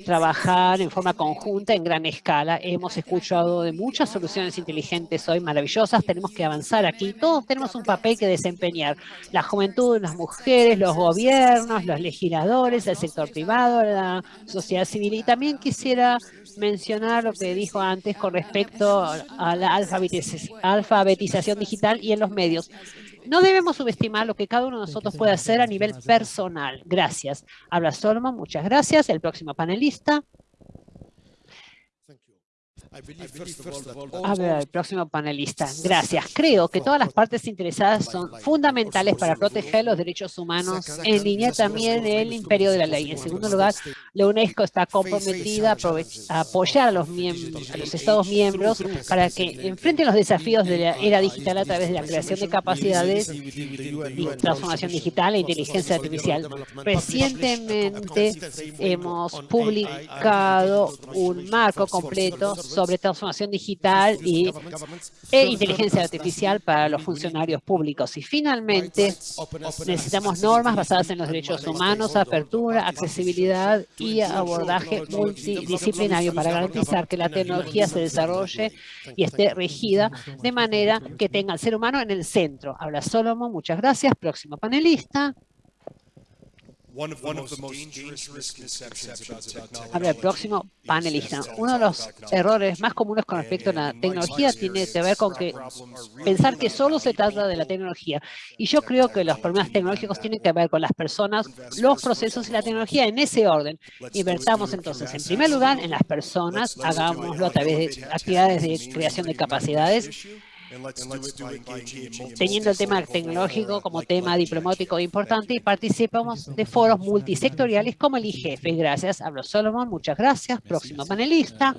trabajar en forma conjunta en gran escala. Hemos escuchado de muchas soluciones inteligentes hoy, maravillosas. Tenemos que avanzar aquí. Todos tenemos un papel que desempeñar. La juventud, las mujeres, los gobiernos, los legisladores, el sector privado, la sociedad civil. Y también quisiera mencionar lo que dijo antes con respecto a la alfabetización digital y en los medios. No debemos subestimar lo que cada uno de nosotros puede hacer a nivel personal. Gracias. Habla Solomon, muchas gracias. El próximo panelista. A ver, el próximo panelista. Gracias. Creo que todas las partes interesadas son fundamentales para proteger los derechos humanos en línea también el imperio de la ley. En segundo lugar, la UNESCO está comprometida a apoyar a los, miembros, a los Estados miembros para que enfrenten los desafíos de la era digital a través de la creación de capacidades y transformación digital e inteligencia artificial. Recientemente hemos publicado un marco completo sobre sobre transformación digital y, e inteligencia artificial para los funcionarios públicos. Y finalmente, necesitamos normas basadas en los derechos humanos, apertura, accesibilidad y abordaje multidisciplinario para garantizar que la tecnología se desarrolle y esté regida de manera que tenga al ser humano en el centro. Habla Solomon, muchas gracias. Próximo panelista. Ahora, el próximo panelista. Uno de los errores más comunes con respecto a la tecnología tiene que ver con que pensar que solo se trata de la tecnología. Y yo creo que los problemas tecnológicos tienen que ver con las personas, los procesos y la tecnología en ese orden. Invertamos entonces, en primer lugar, en las personas, hagámoslo a través de actividades de creación de capacidades, teniendo el tema tecnológico como tema diplomático importante y participamos de foros multisectoriales como el IGF. Gracias, hablo Solomon, muchas gracias. Próximo panelista.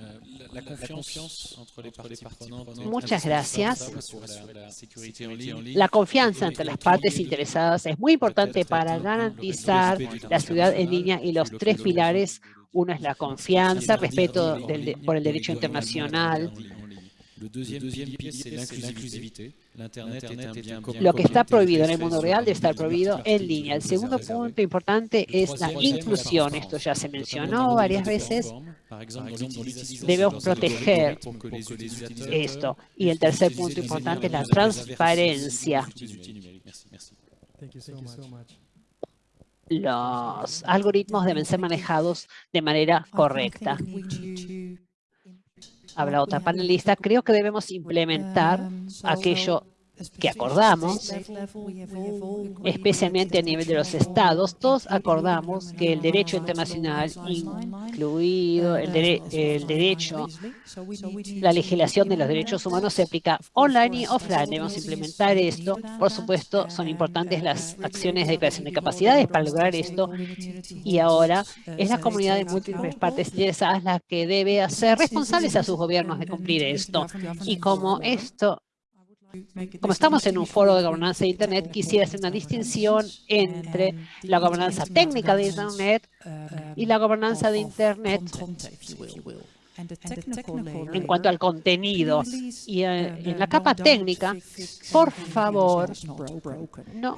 Muchas gracias. La confianza entre las partes interesadas es muy importante para garantizar la ciudad en línea y los tres pilares. Uno es la confianza, respeto por el derecho internacional, lo que está prohibido en el mundo real debe estar prohibido en línea. El segundo punto importante es la inclusión. Esto ya se mencionó varias veces. Debemos proteger esto. Y el tercer punto importante es la transparencia. Los algoritmos deben ser manejados de manera correcta habla otra panelista, creo que debemos implementar aquello que acordamos, especialmente a nivel de los estados, todos acordamos que el derecho internacional, incluido el, el, derecho, la legislación de los derechos humanos se aplica online y offline. Debemos implementar esto. Por supuesto, son importantes las acciones de creación de capacidades para lograr esto. Y ahora es la comunidad de múltiples partes interesadas la que debe hacer responsables a sus gobiernos de cumplir esto. Y como esto como estamos en un foro de gobernanza de Internet, quisiera hacer una distinción entre la gobernanza técnica de Internet y la gobernanza de Internet en cuanto al contenido. Y en la capa técnica, por favor, no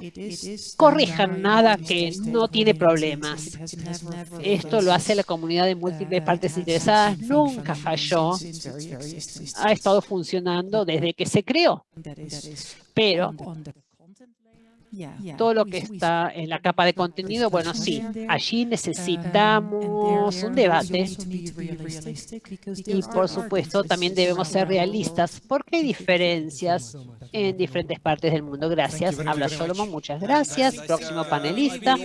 corrijan nada que no tiene problemas. Esto lo hace la comunidad de múltiples partes interesadas. Nunca falló. Ha estado funcionando desde que se creó. Pero todo lo que está en la capa de contenido, bueno, sí, allí necesitamos un debate y, por supuesto, también debemos ser realistas porque hay diferencias en diferentes partes del mundo. Gracias. Habla Solomon, muchas gracias. Próximo panelista.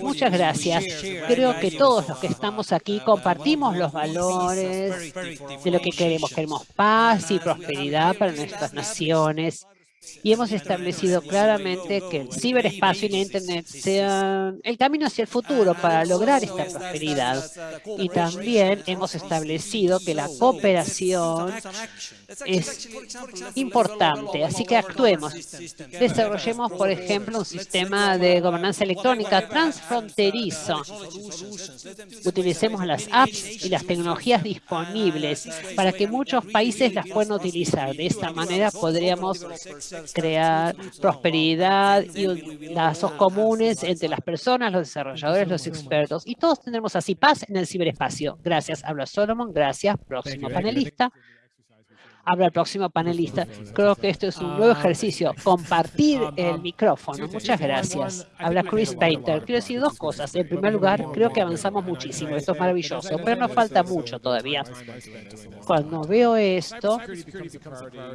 Muchas gracias. Creo que todos los que estamos aquí compartimos los valores de lo que queremos. Queremos paz y prosperidad para nuestras naciones y hemos establecido claramente que el ciberespacio y la Internet sean el camino hacia el futuro para lograr esta prosperidad. Y también hemos establecido que la cooperación es importante, así que actuemos. Desarrollemos, por ejemplo, un sistema de gobernanza electrónica transfronterizo. Utilicemos las apps y las tecnologías disponibles para que muchos países las puedan utilizar. De esta manera podríamos crear prosperidad y lazos comunes entre las personas, los desarrolladores, los expertos. Y todos tendremos así paz en el ciberespacio. Gracias. Habla Solomon. Gracias. Próximo panelista. Habla el próximo panelista. Creo que esto es un nuevo ejercicio. Compartir el micrófono. Muchas gracias. Habla Chris Painter. Quiero decir dos cosas. En primer lugar, creo que avanzamos muchísimo. Esto es maravilloso, pero nos falta mucho todavía. Cuando veo esto,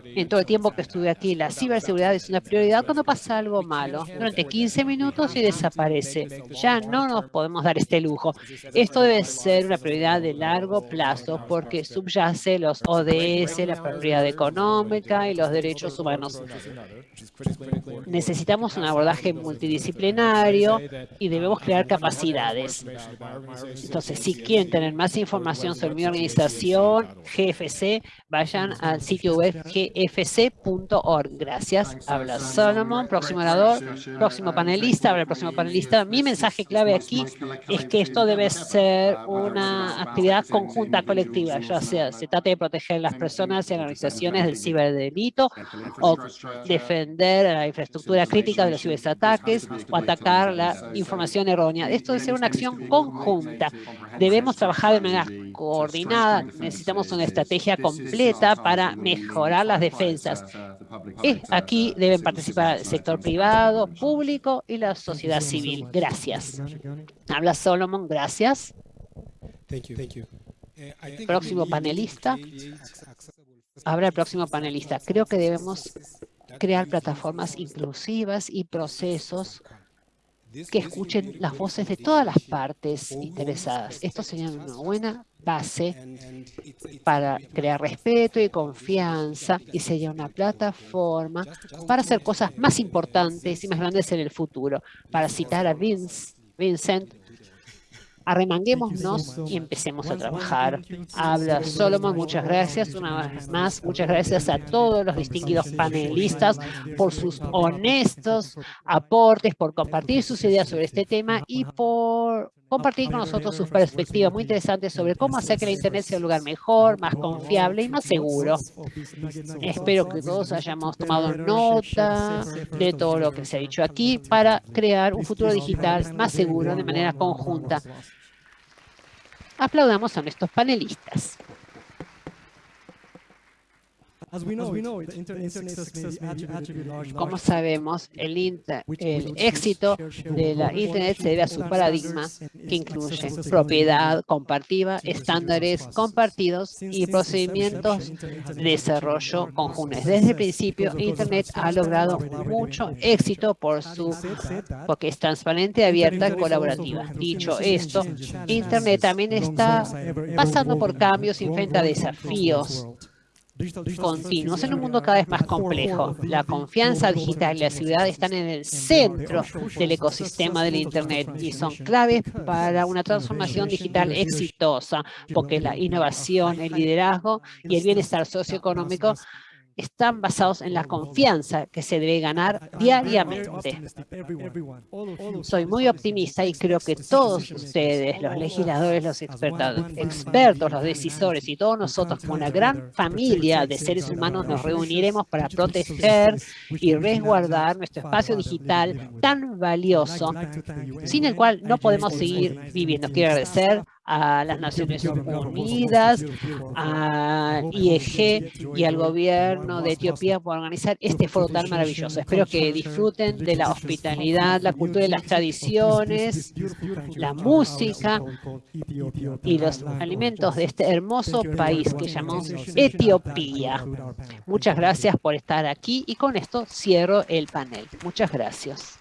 en todo el tiempo que estuve aquí, la ciberseguridad es una prioridad cuando pasa algo malo. Durante 15 minutos y desaparece. Ya no nos podemos dar este lujo. Esto debe ser una prioridad de largo plazo porque subyace los ODS, la seguridad económica y los derechos humanos. Necesitamos un abordaje multidisciplinario y debemos crear capacidades. Entonces, si quieren tener más información sobre mi organización, GFC, vayan al sitio web gfc.org. Gracias. Habla Solomon, próximo orador, próximo panelista, habla el próximo panelista. Mi mensaje clave aquí es que esto debe ser una actividad conjunta colectiva, ya sea se trate de proteger a las personas y a las organizaciones del ciberdelito o defender la infraestructura crítica de los ciberataques o atacar la información errónea. Esto debe ser una acción conjunta. Debemos trabajar de manera coordinada. Necesitamos una estrategia completa para mejorar las defensas. Aquí deben participar el sector privado, público y la sociedad civil. Gracias. Habla Solomon. Gracias. Próximo panelista. Habla el próximo panelista. Creo que debemos crear plataformas inclusivas y procesos que escuchen las voces de todas las partes interesadas. Esto sería una buena base para crear respeto y confianza y sería una plataforma para hacer cosas más importantes y más grandes en el futuro. Para citar a Vince, Vincent, arremanguémonos y empecemos a trabajar. Habla Solomon, muchas gracias una vez más. Muchas gracias a todos los distinguidos panelistas por sus honestos aportes, por compartir sus ideas sobre este tema y por compartir con nosotros sus perspectivas muy interesantes sobre cómo hacer que la Internet sea un lugar mejor, más confiable y más seguro. Espero que todos hayamos tomado nota de todo lo que se ha dicho aquí para crear un futuro digital más seguro de manera conjunta. Aplaudamos a nuestros panelistas. Como sabemos, el, el éxito de la Internet se debe a su paradigma que incluye propiedad compartida, estándares compartidos y procedimientos de desarrollo conjuntos. Desde el principio, Internet ha logrado mucho éxito por su, porque es transparente, abierta y colaborativa. Dicho esto, Internet también está pasando por cambios y enfrenta desafíos continuos en un mundo cada vez más complejo. La confianza digital y la seguridad están en el centro del ecosistema del Internet y son claves para una transformación digital exitosa, porque la innovación, el liderazgo y el bienestar socioeconómico están basados en la confianza que se debe ganar diariamente. Soy muy optimista y creo que todos ustedes, los legisladores, los expertos, expertos, los decisores y todos nosotros como una gran familia de seres humanos nos reuniremos para proteger y resguardar nuestro espacio digital tan valioso, sin el cual no podemos seguir viviendo. Quiero agradecer a las Naciones Unidas, a IEG y al gobierno de Etiopía por organizar este foro tan maravilloso. Espero que disfruten de la hospitalidad, la cultura y las tradiciones, la música y los alimentos de este hermoso país que llamamos Etiopía. Muchas gracias por estar aquí y con esto cierro el panel. Muchas gracias.